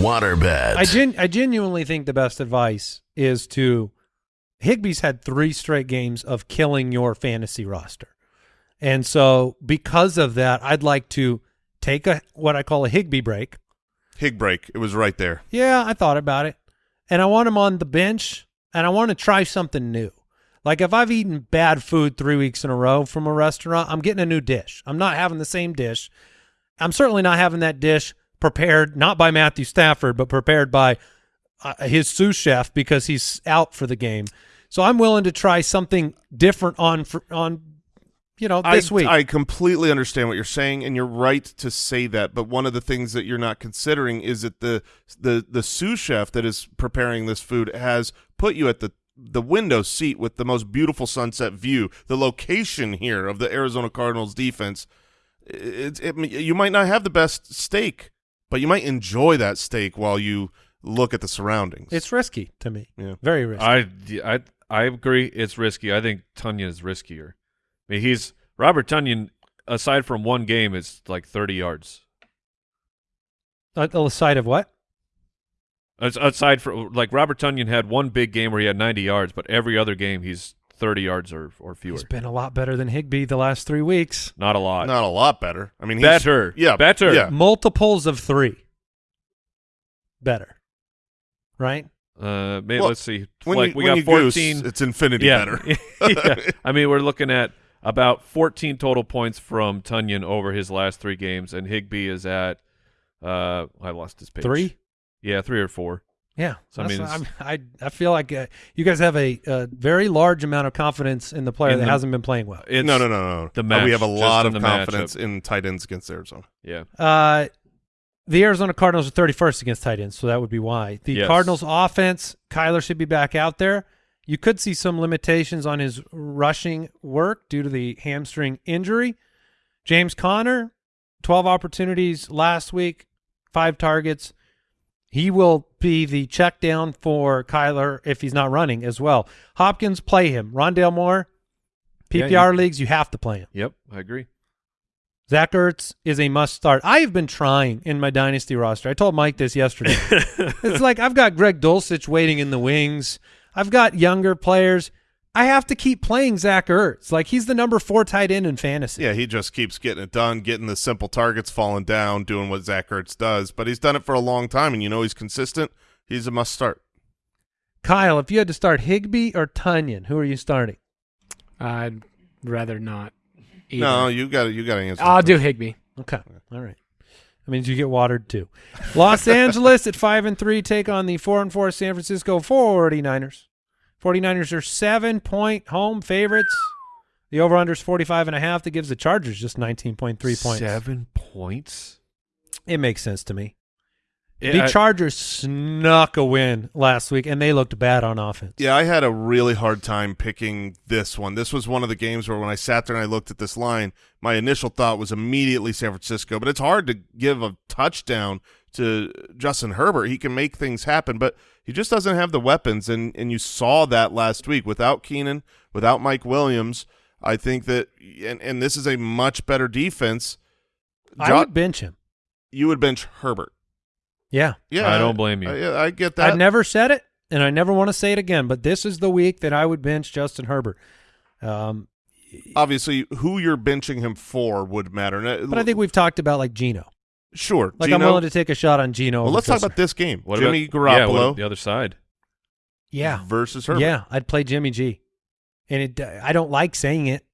[SPEAKER 2] Waterbed.
[SPEAKER 1] I gen- I genuinely think the best advice is to Higbee's had three straight games of killing your fantasy roster. And so because of that, I'd like to take a what I call a Higbee break.
[SPEAKER 4] Hig break. It was right there.
[SPEAKER 1] Yeah, I thought about it. And I want him on the bench and I want to try something new. Like if I've eaten bad food three weeks in a row from a restaurant, I'm getting a new dish. I'm not having the same dish. I'm certainly not having that dish prepared not by Matthew Stafford, but prepared by uh, his sous chef because he's out for the game. So I'm willing to try something different on for, on you know this
[SPEAKER 4] I,
[SPEAKER 1] week.
[SPEAKER 4] I completely understand what you're saying, and you're right to say that. But one of the things that you're not considering is that the the the sous chef that is preparing this food has put you at the the window seat with the most beautiful sunset view. The location here of the Arizona Cardinals defense, it, it, you might not have the best steak, but you might enjoy that steak while you look at the surroundings.
[SPEAKER 1] it's risky to me.
[SPEAKER 4] Yeah.
[SPEAKER 1] Very risky.
[SPEAKER 3] I, I, I agree. It's risky. I think Tonyan is riskier. I mean, he's Robert Tonyan. Aside from one game, is like thirty yards.
[SPEAKER 1] On the side of what?
[SPEAKER 3] As- Aside from like Robert Tonyan had one big game where he had ninety yards, but every other game he's thirty yards or or fewer.
[SPEAKER 1] He's been a lot better than Higbee the last three weeks.
[SPEAKER 3] Not a lot.
[SPEAKER 4] not a lot better. I mean, he's,
[SPEAKER 3] better.
[SPEAKER 4] Yeah,
[SPEAKER 3] better.
[SPEAKER 4] Yeah,
[SPEAKER 1] Multiples of three. Better. Right?
[SPEAKER 3] Uh, maybe
[SPEAKER 4] Well,
[SPEAKER 3] let's see.
[SPEAKER 4] when
[SPEAKER 3] like
[SPEAKER 4] you,
[SPEAKER 3] we
[SPEAKER 4] when
[SPEAKER 3] got
[SPEAKER 4] you goose,
[SPEAKER 3] fourteen.
[SPEAKER 4] it's infinity
[SPEAKER 3] yeah.
[SPEAKER 4] better.
[SPEAKER 3] yeah. I mean, we're looking at about 14 total points from Tonyan over his last three games, and Higbee is at. Uh, I lost his page.
[SPEAKER 1] Three?
[SPEAKER 3] Yeah, three or four.
[SPEAKER 1] Yeah.
[SPEAKER 3] So, I mean,
[SPEAKER 1] I'm- I I feel like uh, you guys have a, a very large amount of confidence in the player
[SPEAKER 3] In
[SPEAKER 1] that
[SPEAKER 3] the-
[SPEAKER 1] hasn't been playing well.
[SPEAKER 3] It's,
[SPEAKER 4] no, no, no, no.
[SPEAKER 3] the
[SPEAKER 4] Uh, we have a lot of
[SPEAKER 3] in
[SPEAKER 4] confidence
[SPEAKER 3] matchup.
[SPEAKER 4] in tight ends against Arizona.
[SPEAKER 3] Yeah.
[SPEAKER 1] Uh, the Arizona Cardinals are 31st against tight ends, so that would be why. The
[SPEAKER 3] Yes.
[SPEAKER 1] Cardinals offense, Kyler should be back out there. You could see some limitations on his rushing work due to the hamstring injury. James Conner, 12 opportunities last week, five targets. He will be the check down for Kyler if he's not running as well. Hopkins, play him. Rondale Moore,
[SPEAKER 3] Yeah,
[SPEAKER 1] PPR leagues, you have to play him.
[SPEAKER 3] Yep, I agree.
[SPEAKER 1] Zach Ertz is a must start. I have been trying in my dynasty roster. I told Mike this yesterday. it's like I've got Greg Dulcich waiting in the wings. I've got younger players. I have to keep playing Zach Ertz. Like he's the number four tight end in fantasy.
[SPEAKER 4] Yeah, he just keeps getting it done, getting the simple targets falling down, doing what Zach Ertz does. But he's done it for a long time, and you know he's consistent. He's a must start.
[SPEAKER 1] Kyle, if you had to start Higbee or Tonyan, who are you starting?
[SPEAKER 5] I'd rather not. Either.
[SPEAKER 4] No, you got to you got to answer.
[SPEAKER 5] I'll do. Higbee.
[SPEAKER 1] Okay, all right. That means you get watered too. Los Angeles at five and three take on the four and four San Francisco 49ers. 49ers are seven point home favorites. The over under is 45 and a half. That gives the Chargers just 19.3 points.
[SPEAKER 3] Seven points.
[SPEAKER 1] It makes sense to me. The
[SPEAKER 3] I-
[SPEAKER 1] Chargers snuck a win last week, and they looked bad on offense.
[SPEAKER 4] Yeah, I had a really hard time picking this one. This was one of the games where when I sat there and I looked at this line, my initial thought was immediately San Francisco. But it's hard to give a touchdown to Justin Herbert. He can make things happen, but he just doesn't have the weapons. And and you saw that last week without Keenan, without Mike Williams. I think that, and and this is a much better defense.
[SPEAKER 1] I would bench him.
[SPEAKER 4] you would bench Herbert.
[SPEAKER 1] Yeah.
[SPEAKER 4] Yeah,
[SPEAKER 3] I don't blame you.
[SPEAKER 4] I, I get that.
[SPEAKER 1] I've never said it, and I never want to say it again, but this is the week that I would bench Justin Herbert. Um,
[SPEAKER 4] Obviously, who you're benching him for would matter.
[SPEAKER 1] But I think we've talked about like Gino.
[SPEAKER 4] sure.
[SPEAKER 1] Like
[SPEAKER 4] Gino,
[SPEAKER 1] I'm willing to take a shot on Gino.
[SPEAKER 4] Well, let's talk about this game.
[SPEAKER 3] What
[SPEAKER 4] Jimmy
[SPEAKER 3] about, Yeah, what
[SPEAKER 4] Garoppolo
[SPEAKER 3] about the other side.
[SPEAKER 1] yeah,
[SPEAKER 4] versus Herbert.
[SPEAKER 1] yeah. I'd play Jimmy G, and it. I don't like saying it.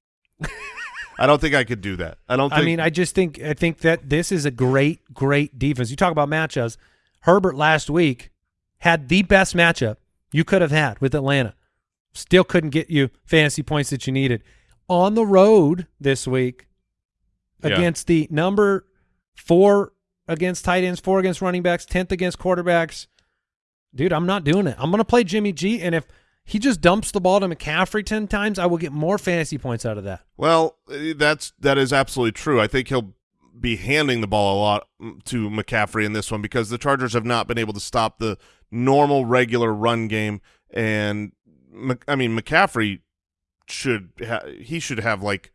[SPEAKER 4] I don't think I could do that. I don't. Think,
[SPEAKER 1] I mean, I just think I think that this is a great, great defense. You talk about matchups. Herbert last week had the best matchup you could have had with Atlanta. Still couldn't get you fantasy points that you needed. On the road this week
[SPEAKER 3] Yeah.
[SPEAKER 1] against the number four against tight ends, four against running backs, tenth against quarterbacks. Dude, I'm not doing it. I'm going to play Jimmy G, and if he just dumps the ball to McCaffrey ten times, I will get more fantasy points out of that.
[SPEAKER 4] well, that's that is absolutely true. I think he'll be handing the ball a lot mm, to McCaffrey in this one because the Chargers have not been able to stop the normal regular run game, and I mean McCaffrey should ha- he should have like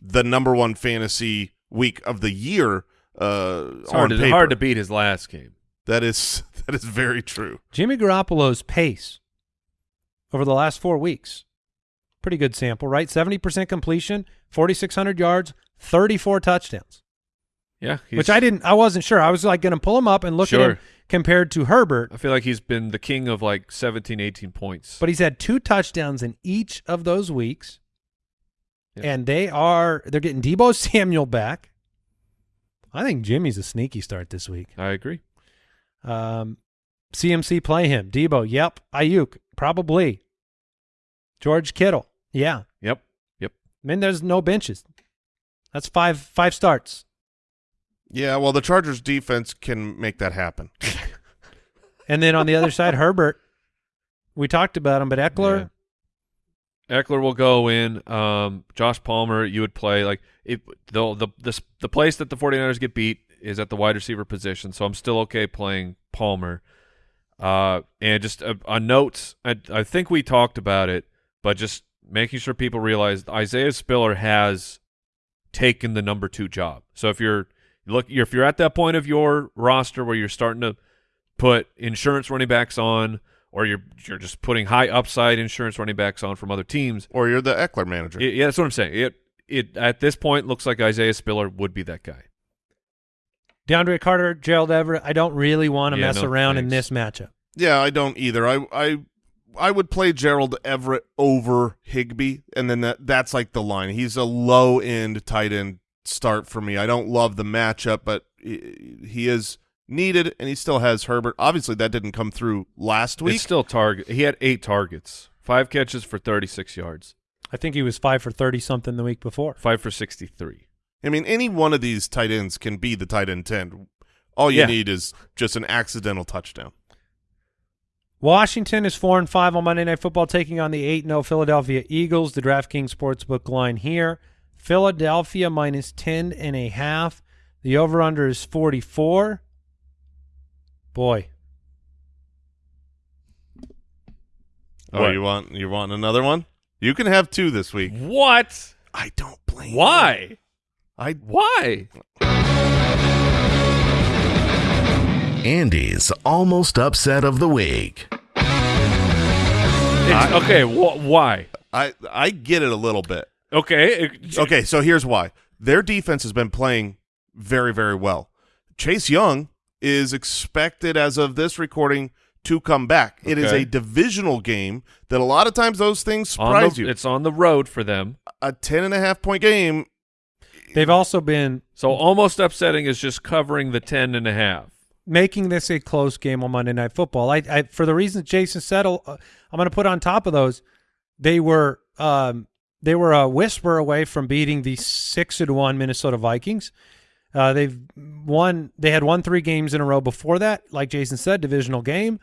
[SPEAKER 4] the number one fantasy week of the year. Uh,
[SPEAKER 3] It's
[SPEAKER 4] on
[SPEAKER 3] hard to,
[SPEAKER 4] paper.
[SPEAKER 3] hard to beat his last game.
[SPEAKER 4] That is that is very true.
[SPEAKER 1] Jimmy Garoppolo's pace over the last four weeks, pretty good sample, right? 70% completion, 4,600 yards, 34 touchdowns.
[SPEAKER 3] Yeah, he's,
[SPEAKER 1] which I didn't. I wasn't sure. I was like going to pull him up and look at
[SPEAKER 3] Sure.
[SPEAKER 1] him compared to Herbert,
[SPEAKER 3] I feel like he's been the king of like 17, 18 points.
[SPEAKER 1] but he's had two touchdowns in each of those weeks,
[SPEAKER 3] Yeah.
[SPEAKER 1] and they are they're getting Debo Samuel back. I think Jimmy's a sneaky start this week.
[SPEAKER 3] I agree.
[SPEAKER 1] Um, CMC play him. Debo, yep. Aiyuk, probably. George Kittle, yeah.
[SPEAKER 3] Yep. Yep.
[SPEAKER 1] I mean, there's no benches. That's five five starts.
[SPEAKER 4] Yeah, well, the Chargers defense can make that happen.
[SPEAKER 1] And then on the other side, Herbert. We talked about him, but Ekeler,
[SPEAKER 3] Ekeler will go in. Um, Josh Palmer, you would play like if the the the the place that the 49ers get beat is at the wide receiver position, so I'm still okay playing Palmer. Uh, and just a, a note, I, I think we talked about it, but just making sure people realize Isaiah Spiller has taken the number two job. So if you're look, you're, if you're at that point of your roster where you're starting to put insurance running backs on, or you're you're just putting high upside insurance running backs on from other teams.
[SPEAKER 4] Or you're the Ekeler manager.
[SPEAKER 3] It- yeah, that's what I'm saying. It it at this point looks like Isaiah Spiller would be that guy.
[SPEAKER 1] DeAndre Carter, Gerald Everett. I don't really want to
[SPEAKER 3] Yeah,
[SPEAKER 1] mess
[SPEAKER 3] no
[SPEAKER 1] around in this matchup.
[SPEAKER 4] Yeah, I don't either. I I I would play Gerald Everett over Higbee, and then that that's like the line. He's a low end tight end start for me. I don't love the matchup, but he, he is needed, and he still has Herbert. Obviously, that didn't come through last week.
[SPEAKER 3] It's still target. He had eight targets, five catches for 36 yards,
[SPEAKER 1] I think he was five for thirty something the week before.
[SPEAKER 3] five for 63.
[SPEAKER 4] I mean, any one of these tight ends can be the tight end ten. All you
[SPEAKER 3] Yeah.
[SPEAKER 4] need is just an accidental touchdown.
[SPEAKER 1] Washington is four and five on Monday Night Football, taking on the eight 0 Philadelphia Eagles. The DraftKings Sportsbook line here: Philadelphia minus ten and a half. The over under is forty four. Boy,
[SPEAKER 4] Oh,
[SPEAKER 3] What?
[SPEAKER 4] you want you want another one? You can have two this week.
[SPEAKER 3] What?
[SPEAKER 4] I don't blame. you.
[SPEAKER 3] Why?
[SPEAKER 4] I
[SPEAKER 3] Why?
[SPEAKER 2] Andy's almost upset of the week.
[SPEAKER 3] It's- okay, wh- why?
[SPEAKER 4] I I get it a little bit.
[SPEAKER 3] Okay,
[SPEAKER 4] Okay, so here's why. Their defense has been playing very, very well. Chase Young is expected, as of this recording, to come back. It is
[SPEAKER 3] Okay.
[SPEAKER 4] a divisional game that a lot of times those things surprise
[SPEAKER 3] the,
[SPEAKER 4] you.
[SPEAKER 3] It's on the road for them.
[SPEAKER 4] a 10 and a half point game.
[SPEAKER 1] they've also been
[SPEAKER 3] So almost upsetting is just covering the 10 and a half.
[SPEAKER 1] making this a close game on Monday Night Football. I, I for the reasons Jason said, uh, I'm going to put on top of those. They were um, they were a whisper away from beating the six and one Minnesota Vikings. Uh, they've won. They had won three games in a row before that. Like Jason said, divisional game,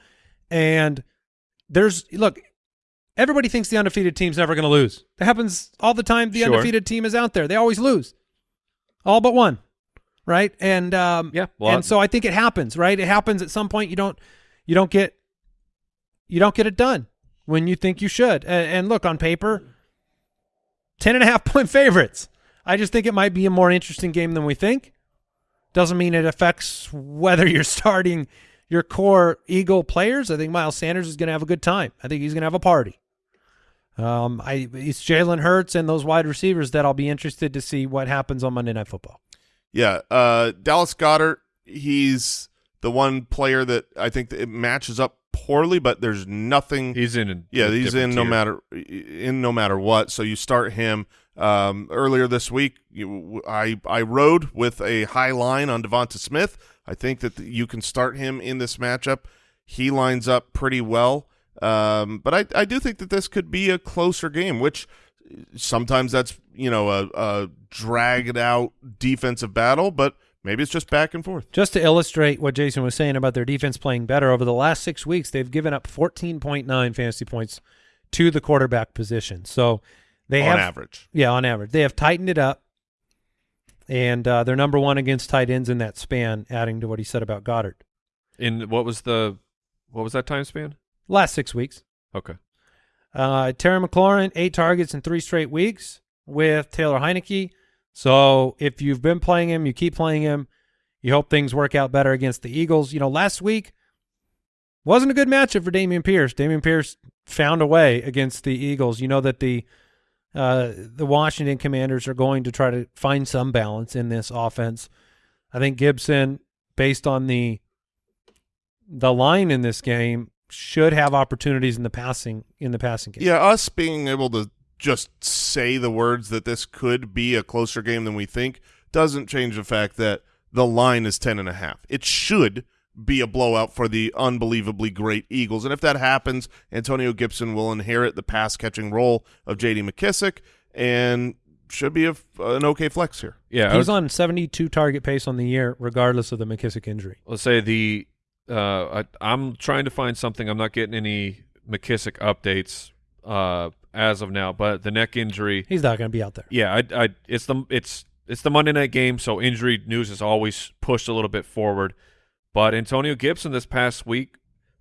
[SPEAKER 1] and there's look. Everybody thinks the undefeated team's never going to lose. That happens all the time. The
[SPEAKER 3] Sure.
[SPEAKER 1] undefeated team is out there. They always lose, all but one, right? And um,
[SPEAKER 3] Yeah, well,
[SPEAKER 1] and so I think it happens, right? It happens at some point. You don't, you don't get, you don't get it done when you think you should. And, and look on paper, 10 and a half point favorites. I just think it might be a more interesting game than we think. Doesn't mean it affects whether you're starting your core Eagle players. I think Miles Sanders is going to have a good time. I think he's going to have a party. Um, I it's Jalen Hurts and those wide receivers that I'll be interested to see what happens on Monday Night Football.
[SPEAKER 4] Yeah, uh, Dallas Goedert, he's the one player that I think that it matches up poorly, but there's nothing.
[SPEAKER 3] He's in. A,
[SPEAKER 4] yeah, he's in no
[SPEAKER 3] tier.
[SPEAKER 4] matter in no matter what. So you start him. Um, earlier this week, you, I I rode with a high line on DeVonta Smith. I think that you can start him in this matchup. He lines up pretty well. Um, but I, I do think that this could be a closer game, which sometimes that's you know a, a dragged out defensive battle, but maybe it's just back and forth.
[SPEAKER 1] Just to illustrate what Jason was saying about their defense playing better over the last six weeks, they've given up 14.9 fantasy points to the quarterback position. So they
[SPEAKER 4] on
[SPEAKER 1] have,
[SPEAKER 4] average.
[SPEAKER 1] yeah, on average, they have tightened it up, and uh, they're number one against tight ends in that span. Adding to what he said about Goedert,
[SPEAKER 3] In what was the what was that time span?
[SPEAKER 1] last six weeks,
[SPEAKER 3] Okay.
[SPEAKER 1] uh, Terry McLaurin eight targets in three straight weeks with Taylor Heinicke. So if you've been playing him, you keep playing him. You hope things work out better against the Eagles. You know, last week wasn't a good matchup for Dameon Pierce. Dameon Pierce found a way against the Eagles. You know that the uh, the Washington Commanders are going to try to find some balance in this offense. I think Gibson, based on the the line in this game, should have opportunities in the passing in the passing game.
[SPEAKER 4] Yeah, us being able to just say the words that this could be a closer game than we think doesn't change the fact that the line is ten and a half. It should be a blowout for the unbelievably great Eagles. And if that happens, Antonio Gibson will inherit the pass catching role of J.D. McKissic and should be a, an okay flex here.
[SPEAKER 3] Yeah, I
[SPEAKER 1] He's
[SPEAKER 3] was-
[SPEAKER 1] on 72 target pace on the year, regardless of the McKissic injury.
[SPEAKER 3] let's say the uh, I, I'm trying to find something. I'm not getting any McKissic updates uh, as of now, but the neck injury.
[SPEAKER 1] He's not going to be out there.
[SPEAKER 3] Yeah, I, I, it's the it's it's the Monday night game, so injury news is always pushed a little bit forward. But Antonio Gibson this past week,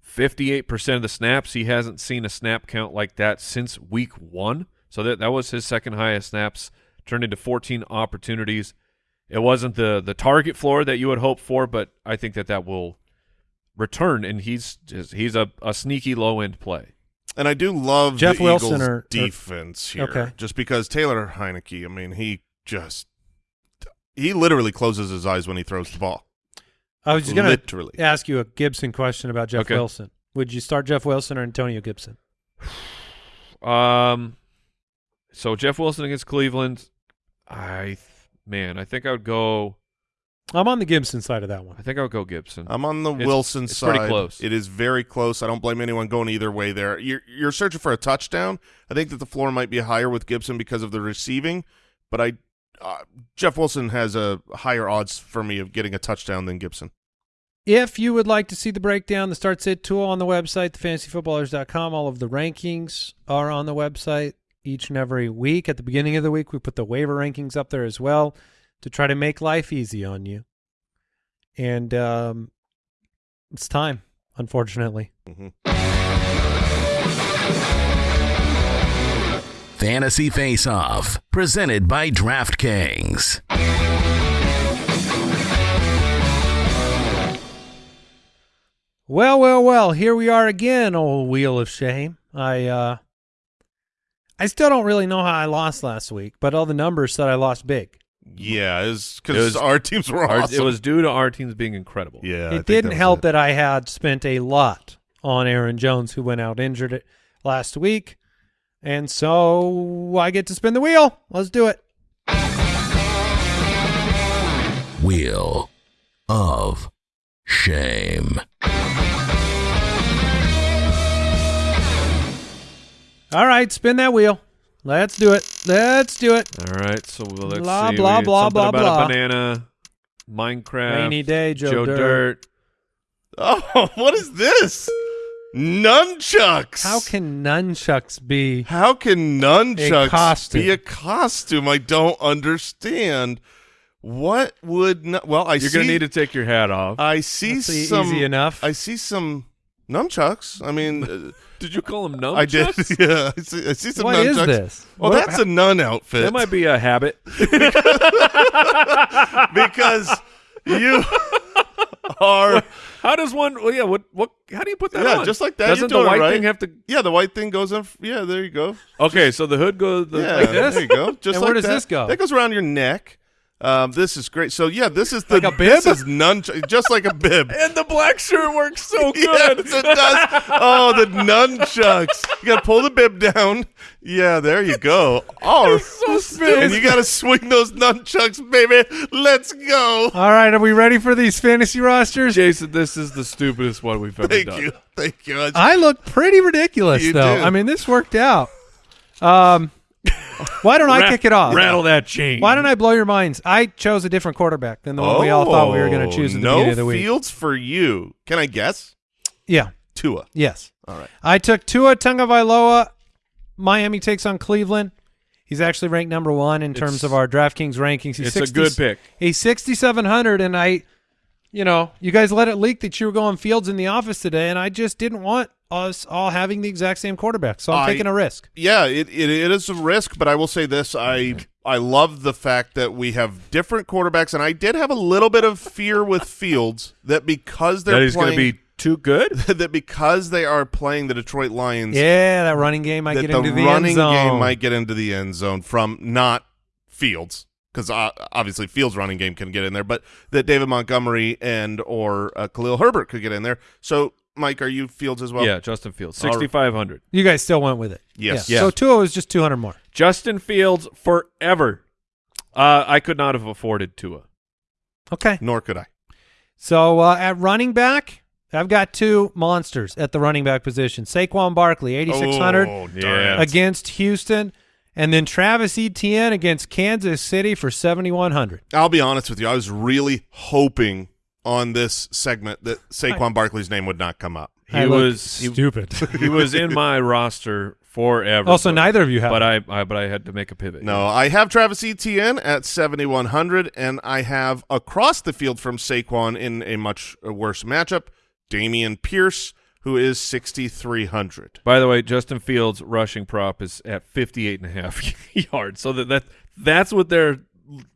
[SPEAKER 3] 58% of the snaps, he hasn't seen a snap count like that since week one. So that that was his second highest snaps, turned into 14 opportunities. It wasn't the the target floor that you would hope for, but I think that that will return, and he's just, he's a, a sneaky low end play.
[SPEAKER 4] And I do love
[SPEAKER 1] Jeff
[SPEAKER 4] the
[SPEAKER 1] Wilson
[SPEAKER 4] Eagles'
[SPEAKER 1] or- or-
[SPEAKER 4] defense here.
[SPEAKER 1] Okay.
[SPEAKER 4] Just because Taylor Heinicke, I mean, he just he literally closes his eyes when he throws the ball.
[SPEAKER 1] I was just going
[SPEAKER 4] literally.
[SPEAKER 1] to ask you a Gibson question about Jeff
[SPEAKER 3] Okay.
[SPEAKER 1] Wilson. Would you start Jeff Wilson or Antonio Gibson?
[SPEAKER 3] Um, so Jeff Wilson against Cleveland, I th- man, I think I would go.
[SPEAKER 1] I'm on the Gibson side of that one.
[SPEAKER 3] I think I would go Gibson.
[SPEAKER 4] I'm on the
[SPEAKER 3] It's-
[SPEAKER 4] Wilson
[SPEAKER 3] it's
[SPEAKER 4] side.
[SPEAKER 3] It's pretty close.
[SPEAKER 4] It is very close. I don't blame anyone going either way there. You're you're searching for a touchdown. I think that the floor might be higher with Gibson because of the receiving, but I uh, Jeff Wilson has a higher odds for me of getting a touchdown than Gibson.
[SPEAKER 1] If you would like to see the breakdown, the start sit tool on the website, thefantasyfootballers.com, all of the rankings are on the website each and every week. At the beginning of the week, we put the waiver rankings up there as well to try to make life easy on you. And um, it's time, unfortunately.
[SPEAKER 2] Fantasy Face Off, presented by DraftKings.
[SPEAKER 1] Well, well, well, here we are again, old wheel of shame. I uh I still don't really know how I lost last week, but all the numbers said I lost big.
[SPEAKER 4] Yeah,
[SPEAKER 3] It
[SPEAKER 4] because
[SPEAKER 3] was-
[SPEAKER 4] our teams were
[SPEAKER 3] Our-
[SPEAKER 4] awesome.
[SPEAKER 3] It was due to our teams being incredible.
[SPEAKER 4] yeah. I
[SPEAKER 1] it didn't
[SPEAKER 4] that
[SPEAKER 1] help
[SPEAKER 4] it.
[SPEAKER 1] that I had spent a lot on Aaron Jones, who went out injured it last week. And so I get to spin the wheel. Let's do it.
[SPEAKER 2] Wheel of Shame.
[SPEAKER 1] All right, spin that wheel. Let's do it. Let's do it.
[SPEAKER 3] All right, so let's
[SPEAKER 1] Blah,
[SPEAKER 3] see.
[SPEAKER 1] blah,
[SPEAKER 3] We had
[SPEAKER 1] blah,
[SPEAKER 3] something
[SPEAKER 1] blah,
[SPEAKER 3] about
[SPEAKER 1] blah.
[SPEAKER 3] a banana, Minecraft,
[SPEAKER 1] Rainy day, Joe,
[SPEAKER 3] Joe
[SPEAKER 1] Dirt.
[SPEAKER 3] Dirt.
[SPEAKER 4] Oh, what is this? Nunchucks.
[SPEAKER 1] How can nunchucks be?
[SPEAKER 4] How can nunchucks
[SPEAKER 1] costume.
[SPEAKER 4] be a costume? I don't understand. What would nu- well? I
[SPEAKER 3] You're
[SPEAKER 4] see.
[SPEAKER 3] gonna need to take your hat off.
[SPEAKER 4] I see
[SPEAKER 1] That's
[SPEAKER 4] some.
[SPEAKER 1] easy enough.
[SPEAKER 4] I see some nunchucks. I mean,
[SPEAKER 3] did you call them nunchucks?
[SPEAKER 4] I did. Yeah, I see, I see some
[SPEAKER 1] What
[SPEAKER 4] nunchucks.
[SPEAKER 1] is this?
[SPEAKER 4] Well,
[SPEAKER 1] What-
[SPEAKER 4] that's a nun outfit.
[SPEAKER 3] That might be a habit.
[SPEAKER 4] because you are.
[SPEAKER 3] How does one? Well, yeah. What? What? How do you put that
[SPEAKER 4] Yeah,
[SPEAKER 3] on?
[SPEAKER 4] just like that,
[SPEAKER 3] Doesn't the white
[SPEAKER 4] right.
[SPEAKER 3] thing have to?
[SPEAKER 4] Yeah, the white thing goes in. Yeah, there you go.
[SPEAKER 3] Okay, so the hood goes the,
[SPEAKER 4] yeah,
[SPEAKER 3] like this.
[SPEAKER 4] there you go. Just
[SPEAKER 1] And
[SPEAKER 4] like
[SPEAKER 1] where does
[SPEAKER 4] that.
[SPEAKER 1] this go?
[SPEAKER 4] That goes around your neck. Um, this is great. So yeah, this is the
[SPEAKER 1] Like a
[SPEAKER 4] This
[SPEAKER 1] bib?
[SPEAKER 4] is nunchuck, just like a bib.
[SPEAKER 3] And the black shirt works so
[SPEAKER 4] Yes,
[SPEAKER 3] good.
[SPEAKER 4] it does. Oh, the nunchucks. You got to pull the bib down. Yeah, there you go. Oh,
[SPEAKER 3] so stupid.
[SPEAKER 4] and you got to swing those nunchucks, baby. Let's go.
[SPEAKER 1] All right, are we ready for these fantasy rosters?
[SPEAKER 3] Jason, this is the stupidest one we've ever
[SPEAKER 4] Thank
[SPEAKER 3] done.
[SPEAKER 4] you. Thank you. I-
[SPEAKER 1] I look pretty ridiculous,
[SPEAKER 4] You
[SPEAKER 1] though.
[SPEAKER 4] do.
[SPEAKER 1] I mean, this worked out. Um, why don't I kick it off?
[SPEAKER 3] Rattle that chain.
[SPEAKER 1] Why don't I blow your minds? I chose a different quarterback than the one we all thought we were going to oh, choose at the
[SPEAKER 4] Oh, no
[SPEAKER 1] beginning of the week.
[SPEAKER 4] Fields for you. Can I guess?
[SPEAKER 1] Yeah.
[SPEAKER 4] Tua.
[SPEAKER 1] Yes.
[SPEAKER 4] All right.
[SPEAKER 1] I took Tua Tagovailoa. Miami takes on Cleveland. He's actually ranked number one in terms
[SPEAKER 3] It's-
[SPEAKER 1] of our DraftKings rankings. He's
[SPEAKER 3] It's a
[SPEAKER 1] 60
[SPEAKER 3] good pick.
[SPEAKER 1] He's 6,700, and I, you know, you guys let it leak that you were going Fields in the office today, and I just didn't want us all having the exact same quarterback, so I'm
[SPEAKER 4] I-
[SPEAKER 1] taking a risk.
[SPEAKER 4] Yeah, it, it it is a risk, but I will say this: I I love the fact that we have different quarterbacks, and I did have a little bit of fear with Fields that because they're
[SPEAKER 3] That he's going to be too good.
[SPEAKER 4] that because they are playing the Detroit Lions,
[SPEAKER 1] Yeah, that running game might get into the
[SPEAKER 4] running
[SPEAKER 1] end zone.
[SPEAKER 4] game might get into the end zone from not Fields because uh, obviously Fields' running game can get in there, but that David Montgomery and or uh, Khalil Herbert could get in there. So, Mike, are you Fields as well?
[SPEAKER 3] yeah, Justin Fields,
[SPEAKER 4] All right.
[SPEAKER 3] 6,500.
[SPEAKER 1] You guys still went with it.
[SPEAKER 4] Yes.
[SPEAKER 1] Yeah.
[SPEAKER 3] Yes.
[SPEAKER 1] So Tua was just 200 more.
[SPEAKER 3] Justin Fields forever. Uh, I could not have afforded Tua.
[SPEAKER 1] Okay.
[SPEAKER 4] Nor could I.
[SPEAKER 1] So uh, at running back, I've got two monsters at the running back position. Saquon Barkley, 8,600
[SPEAKER 4] Oh,
[SPEAKER 3] Yeah.
[SPEAKER 4] darn it.
[SPEAKER 1] against Houston. And then Travis Etienne against Kansas City for 7,100.
[SPEAKER 4] I'll be honest with you. I was really hoping on this segment that Saquon Barkley's name would not come up.
[SPEAKER 3] He
[SPEAKER 1] I look
[SPEAKER 3] was he,
[SPEAKER 1] stupid.
[SPEAKER 3] he was in my roster forever.
[SPEAKER 1] also,
[SPEAKER 3] but,
[SPEAKER 1] neither of you have.
[SPEAKER 3] But I, I but I had to make a pivot.
[SPEAKER 4] No, I have Travis Etienne at 7,100, and I have across the field from Saquon in a much worse matchup, Dameon Pierce, who is 6,300.
[SPEAKER 3] By the way, Justin Fields' rushing prop is at 58 and a half yards. So that, that that's what they're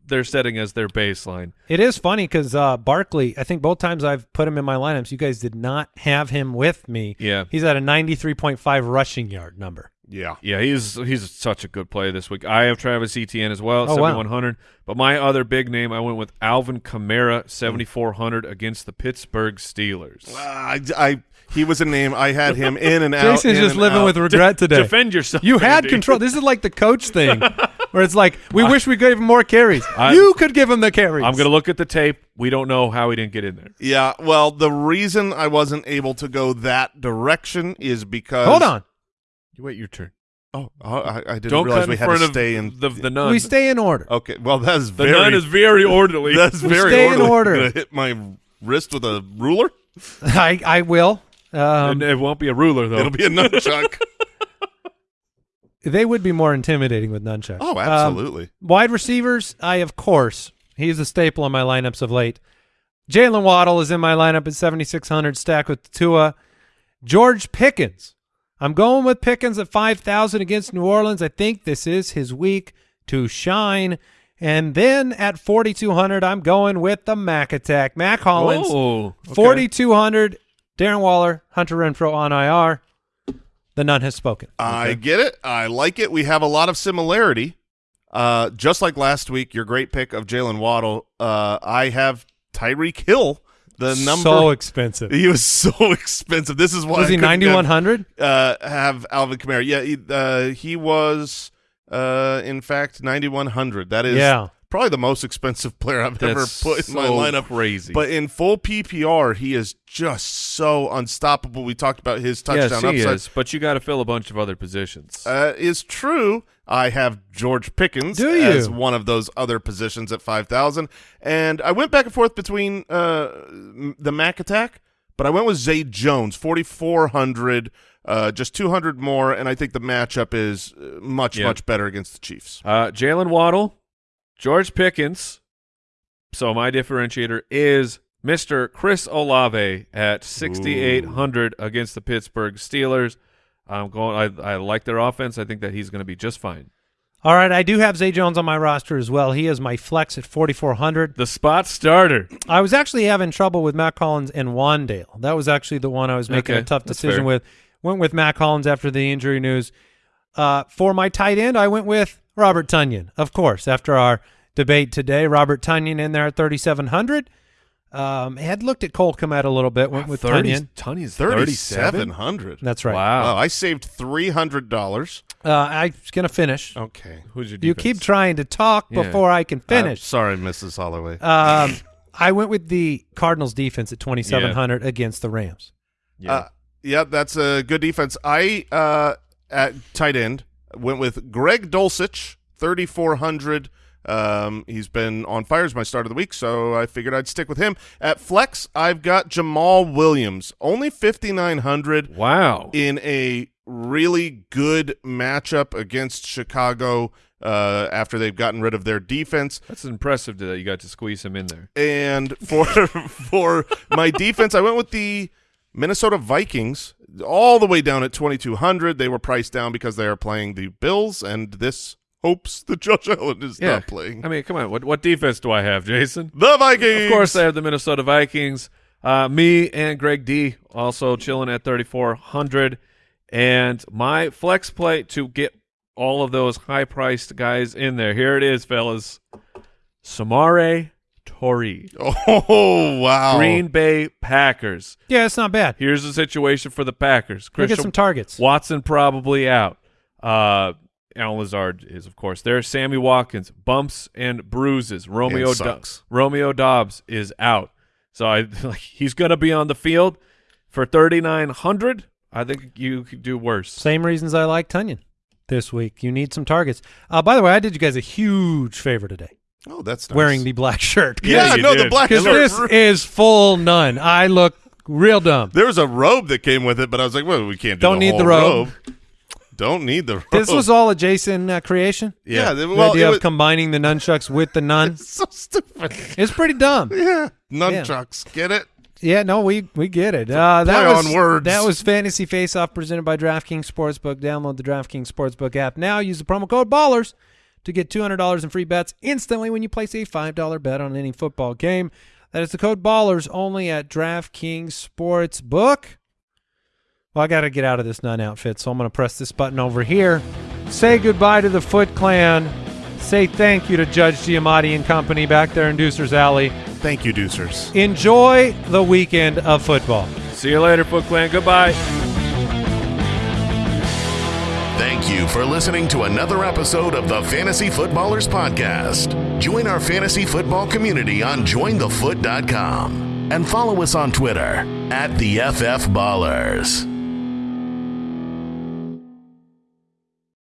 [SPEAKER 3] they're setting as their baseline.
[SPEAKER 1] it is funny because uh, Barkley, I think both times I've put him in my lineups, you guys did not have him with me.
[SPEAKER 3] Yeah.
[SPEAKER 1] He's at a 93.5 rushing yard number.
[SPEAKER 4] Yeah.
[SPEAKER 3] Yeah, he's he's such a good play this week. I have Travis Etienne as well,
[SPEAKER 1] Oh, wow.
[SPEAKER 3] 7100. But my other big name, I went with Alvin Kamara, 7400 against the Pittsburgh Steelers.
[SPEAKER 4] Uh, I, I, he was a name. I had him in and out.
[SPEAKER 1] Jason's
[SPEAKER 4] in
[SPEAKER 1] just living
[SPEAKER 4] out.
[SPEAKER 1] with regret today.
[SPEAKER 3] Defend yourself.
[SPEAKER 1] You had
[SPEAKER 3] Andy.
[SPEAKER 1] control. This is like the coach thing, where it's like we wish we gave him more carries.
[SPEAKER 3] I-
[SPEAKER 1] you could give him the carries.
[SPEAKER 3] I'm going to look at the tape. We don't know how he didn't get in there.
[SPEAKER 4] Yeah, well, the reason I wasn't able to go that direction is because
[SPEAKER 1] hold on.
[SPEAKER 3] You wait your turn.
[SPEAKER 4] Oh, oh, I, I didn't
[SPEAKER 3] Don't
[SPEAKER 4] realize we
[SPEAKER 3] in
[SPEAKER 4] had
[SPEAKER 3] front
[SPEAKER 4] to
[SPEAKER 3] of
[SPEAKER 4] stay in.
[SPEAKER 3] the the nun.
[SPEAKER 1] We stay in order.
[SPEAKER 4] Okay, well, that's
[SPEAKER 3] the
[SPEAKER 4] very.
[SPEAKER 3] nun is very orderly.
[SPEAKER 4] that's
[SPEAKER 1] We
[SPEAKER 4] very
[SPEAKER 1] stay in
[SPEAKER 4] orderly.
[SPEAKER 1] order.
[SPEAKER 4] Gonna hit my wrist with a ruler.
[SPEAKER 1] I I will. Um,
[SPEAKER 3] it won't be a ruler though.
[SPEAKER 4] It'll be a nunchuck.
[SPEAKER 1] they would be more intimidating with nunchucks.
[SPEAKER 4] oh,
[SPEAKER 1] Um,
[SPEAKER 4] absolutely.
[SPEAKER 1] wide receivers, I of course he's a staple in my lineups of late. Jaylen Waddle is in my lineup at 7600, stacked with Tua. George Pickens, I'm going with Pickens at 5000 against New Orleans. I think this is his week to shine. And then at 4200, I'm going with the Mac Attack. Mack Hollins,
[SPEAKER 3] Oh, okay.
[SPEAKER 1] 4200. Darren Waller, Hunter Renfrow on IR. The nun has spoken.
[SPEAKER 4] I get it. I like it. We have a lot of similarity. Uh, just like last week, your great pick of Jaylen Waddle. Uh, I have Tyreek Hill. The number
[SPEAKER 1] so expensive.
[SPEAKER 4] he was so expensive. This is why
[SPEAKER 1] Was
[SPEAKER 4] I
[SPEAKER 1] he 9100?
[SPEAKER 4] uh, have Alvin Kamara. Yeah, he, uh, he was, uh, in fact, 9,100. That is
[SPEAKER 1] Yeah.
[SPEAKER 4] Probably the most expensive player I've
[SPEAKER 3] That's
[SPEAKER 4] ever put in my lineup.
[SPEAKER 3] Crazy.
[SPEAKER 4] But in full PPR, he is just so unstoppable. We talked about his touchdown
[SPEAKER 3] yes, he
[SPEAKER 4] upside.
[SPEAKER 3] is. But you got to fill a bunch of other positions.
[SPEAKER 4] Uh, is true. I have George Pickens as one of those other positions at 5,000. And I went back and forth between uh, the Mac attack, but I went with Zay Jones, 4,400, uh, just 200 more. And I think the matchup is uh, much,
[SPEAKER 3] Yeah.
[SPEAKER 4] much better against the Chiefs.
[SPEAKER 3] Uh, Jaylen Waddle, George Pickens. So my differentiator is Mr. Chris Olave at 6,800 against the Pittsburgh Steelers. I'm going. I, I like their offense. I think that he's going to be just fine.
[SPEAKER 1] All right, I do have Zay Jones on my roster as well. He is my flex at 4,400.
[SPEAKER 3] The spot starter.
[SPEAKER 1] I was actually having trouble with Mack Hollins and Wan'Dale. That was actually the one I was making
[SPEAKER 3] Okay,
[SPEAKER 1] a tough decision with. Went with Mack Hollins after the injury news. Uh, for my tight end, I went with Robert Tonyan, of course. After our debate today, Robert Tonyan in there at 3,700. Um, had looked at Cole Kmet a little bit. Went with Tonyan.
[SPEAKER 3] Tonyan's
[SPEAKER 4] 3,700.
[SPEAKER 1] That's right.
[SPEAKER 3] Wow.
[SPEAKER 4] Wow, I saved $300.
[SPEAKER 1] Uh, I was gonna finish.
[SPEAKER 4] Okay.
[SPEAKER 3] Who's your defense?
[SPEAKER 1] You keep trying to talk
[SPEAKER 3] Yeah.
[SPEAKER 1] before I can
[SPEAKER 4] Uh,
[SPEAKER 1] finish.
[SPEAKER 4] sorry, Mrs. Holloway.
[SPEAKER 1] Um, I went with the Cardinals defense at 2,700 against the Rams.
[SPEAKER 3] Yeah.
[SPEAKER 4] Uh, yeah, that's a good defense. I uh, at tight end went with Greg Dulcich, thirty four hundred. Um, he's been on fire as my start of the week, so I figured I'd stick with him. At flex, I've got Jamaal Williams, only fifty nine hundred
[SPEAKER 3] wow.
[SPEAKER 4] in a really good matchup against Chicago. Uh, after they've gotten rid of their defense,
[SPEAKER 3] That's impressive that you got to squeeze him in there.
[SPEAKER 4] and for for my defense, I went with the Minnesota Vikings all the way down at 2200. They were priced down because they are playing the Bills, and this hopes that Josh Allen is
[SPEAKER 3] Yeah.
[SPEAKER 4] not playing.
[SPEAKER 3] I mean, come on. What what defense do I have, Jason?
[SPEAKER 4] the Vikings.
[SPEAKER 3] Of course, I have the Minnesota Vikings. Uh, me and Greg D also chilling at 3,400. And my flex play to get all of those high priced guys in there. Here it is, fellas. Samori Toure.
[SPEAKER 4] Oh wow!
[SPEAKER 3] Green Bay Packers.
[SPEAKER 1] Yeah, it's not bad.
[SPEAKER 3] Here's the situation for the Packers.
[SPEAKER 1] Go get some targets.
[SPEAKER 3] Watson probably out. Uh, Allen Lazard is, of course, there. Sammy Watkins, bumps and bruises. Romeo
[SPEAKER 4] And
[SPEAKER 3] Do-
[SPEAKER 4] sucks.
[SPEAKER 3] Romeo Doubs is out. So I like he's going to be on the field for 3900. I think you could do worse.
[SPEAKER 1] Same reasons I like Tonyan this week. You need some targets. Uh, by the way, I did you guys a huge favor today
[SPEAKER 4] Oh, that's nice.
[SPEAKER 1] wearing the black shirt.
[SPEAKER 4] Yeah,
[SPEAKER 3] you
[SPEAKER 4] no, the black
[SPEAKER 1] Because
[SPEAKER 4] shirt.
[SPEAKER 1] this is full none. I look real dumb.
[SPEAKER 4] There was a robe that came with it, but I was like, well, we can't do
[SPEAKER 1] Don't
[SPEAKER 4] the
[SPEAKER 1] need the
[SPEAKER 4] whole
[SPEAKER 1] robe.
[SPEAKER 4] Don't need the robe.
[SPEAKER 1] This was all a Jason uh, creation.
[SPEAKER 4] yeah.
[SPEAKER 1] The
[SPEAKER 4] well,
[SPEAKER 1] idea
[SPEAKER 4] it
[SPEAKER 1] of combining the nunchucks with the nun.
[SPEAKER 4] so stupid.
[SPEAKER 1] It's pretty dumb.
[SPEAKER 4] Yeah, nunchucks. Get it?
[SPEAKER 1] Yeah, no, we we get it. Uh, that
[SPEAKER 4] play
[SPEAKER 1] was
[SPEAKER 4] on words.
[SPEAKER 1] that was Fantasy Face Off presented by DraftKings Sportsbook. Download the DraftKings Sportsbook app now. Use the promo code Ballers to get two hundred dollars in free bets instantly when you place a five dollar bet on any football game. That is the code Ballers only at DraftKings Sportsbook. Well, I got to get out of this nun outfit, so I'm going to press this button over here. Say goodbye to the Foot Clan. Say thank you to Judge Giamatti and company back there in Deucer's Alley.
[SPEAKER 4] Thank you, Deucers.
[SPEAKER 1] Enjoy the weekend of football.
[SPEAKER 3] See you later, Foot Clan. Goodbye.
[SPEAKER 2] Thank you for listening to another episode of the Fantasy Footballers Podcast. Join our fantasy football community on jointhefoot.com and follow us on Twitter at the FF Ballers.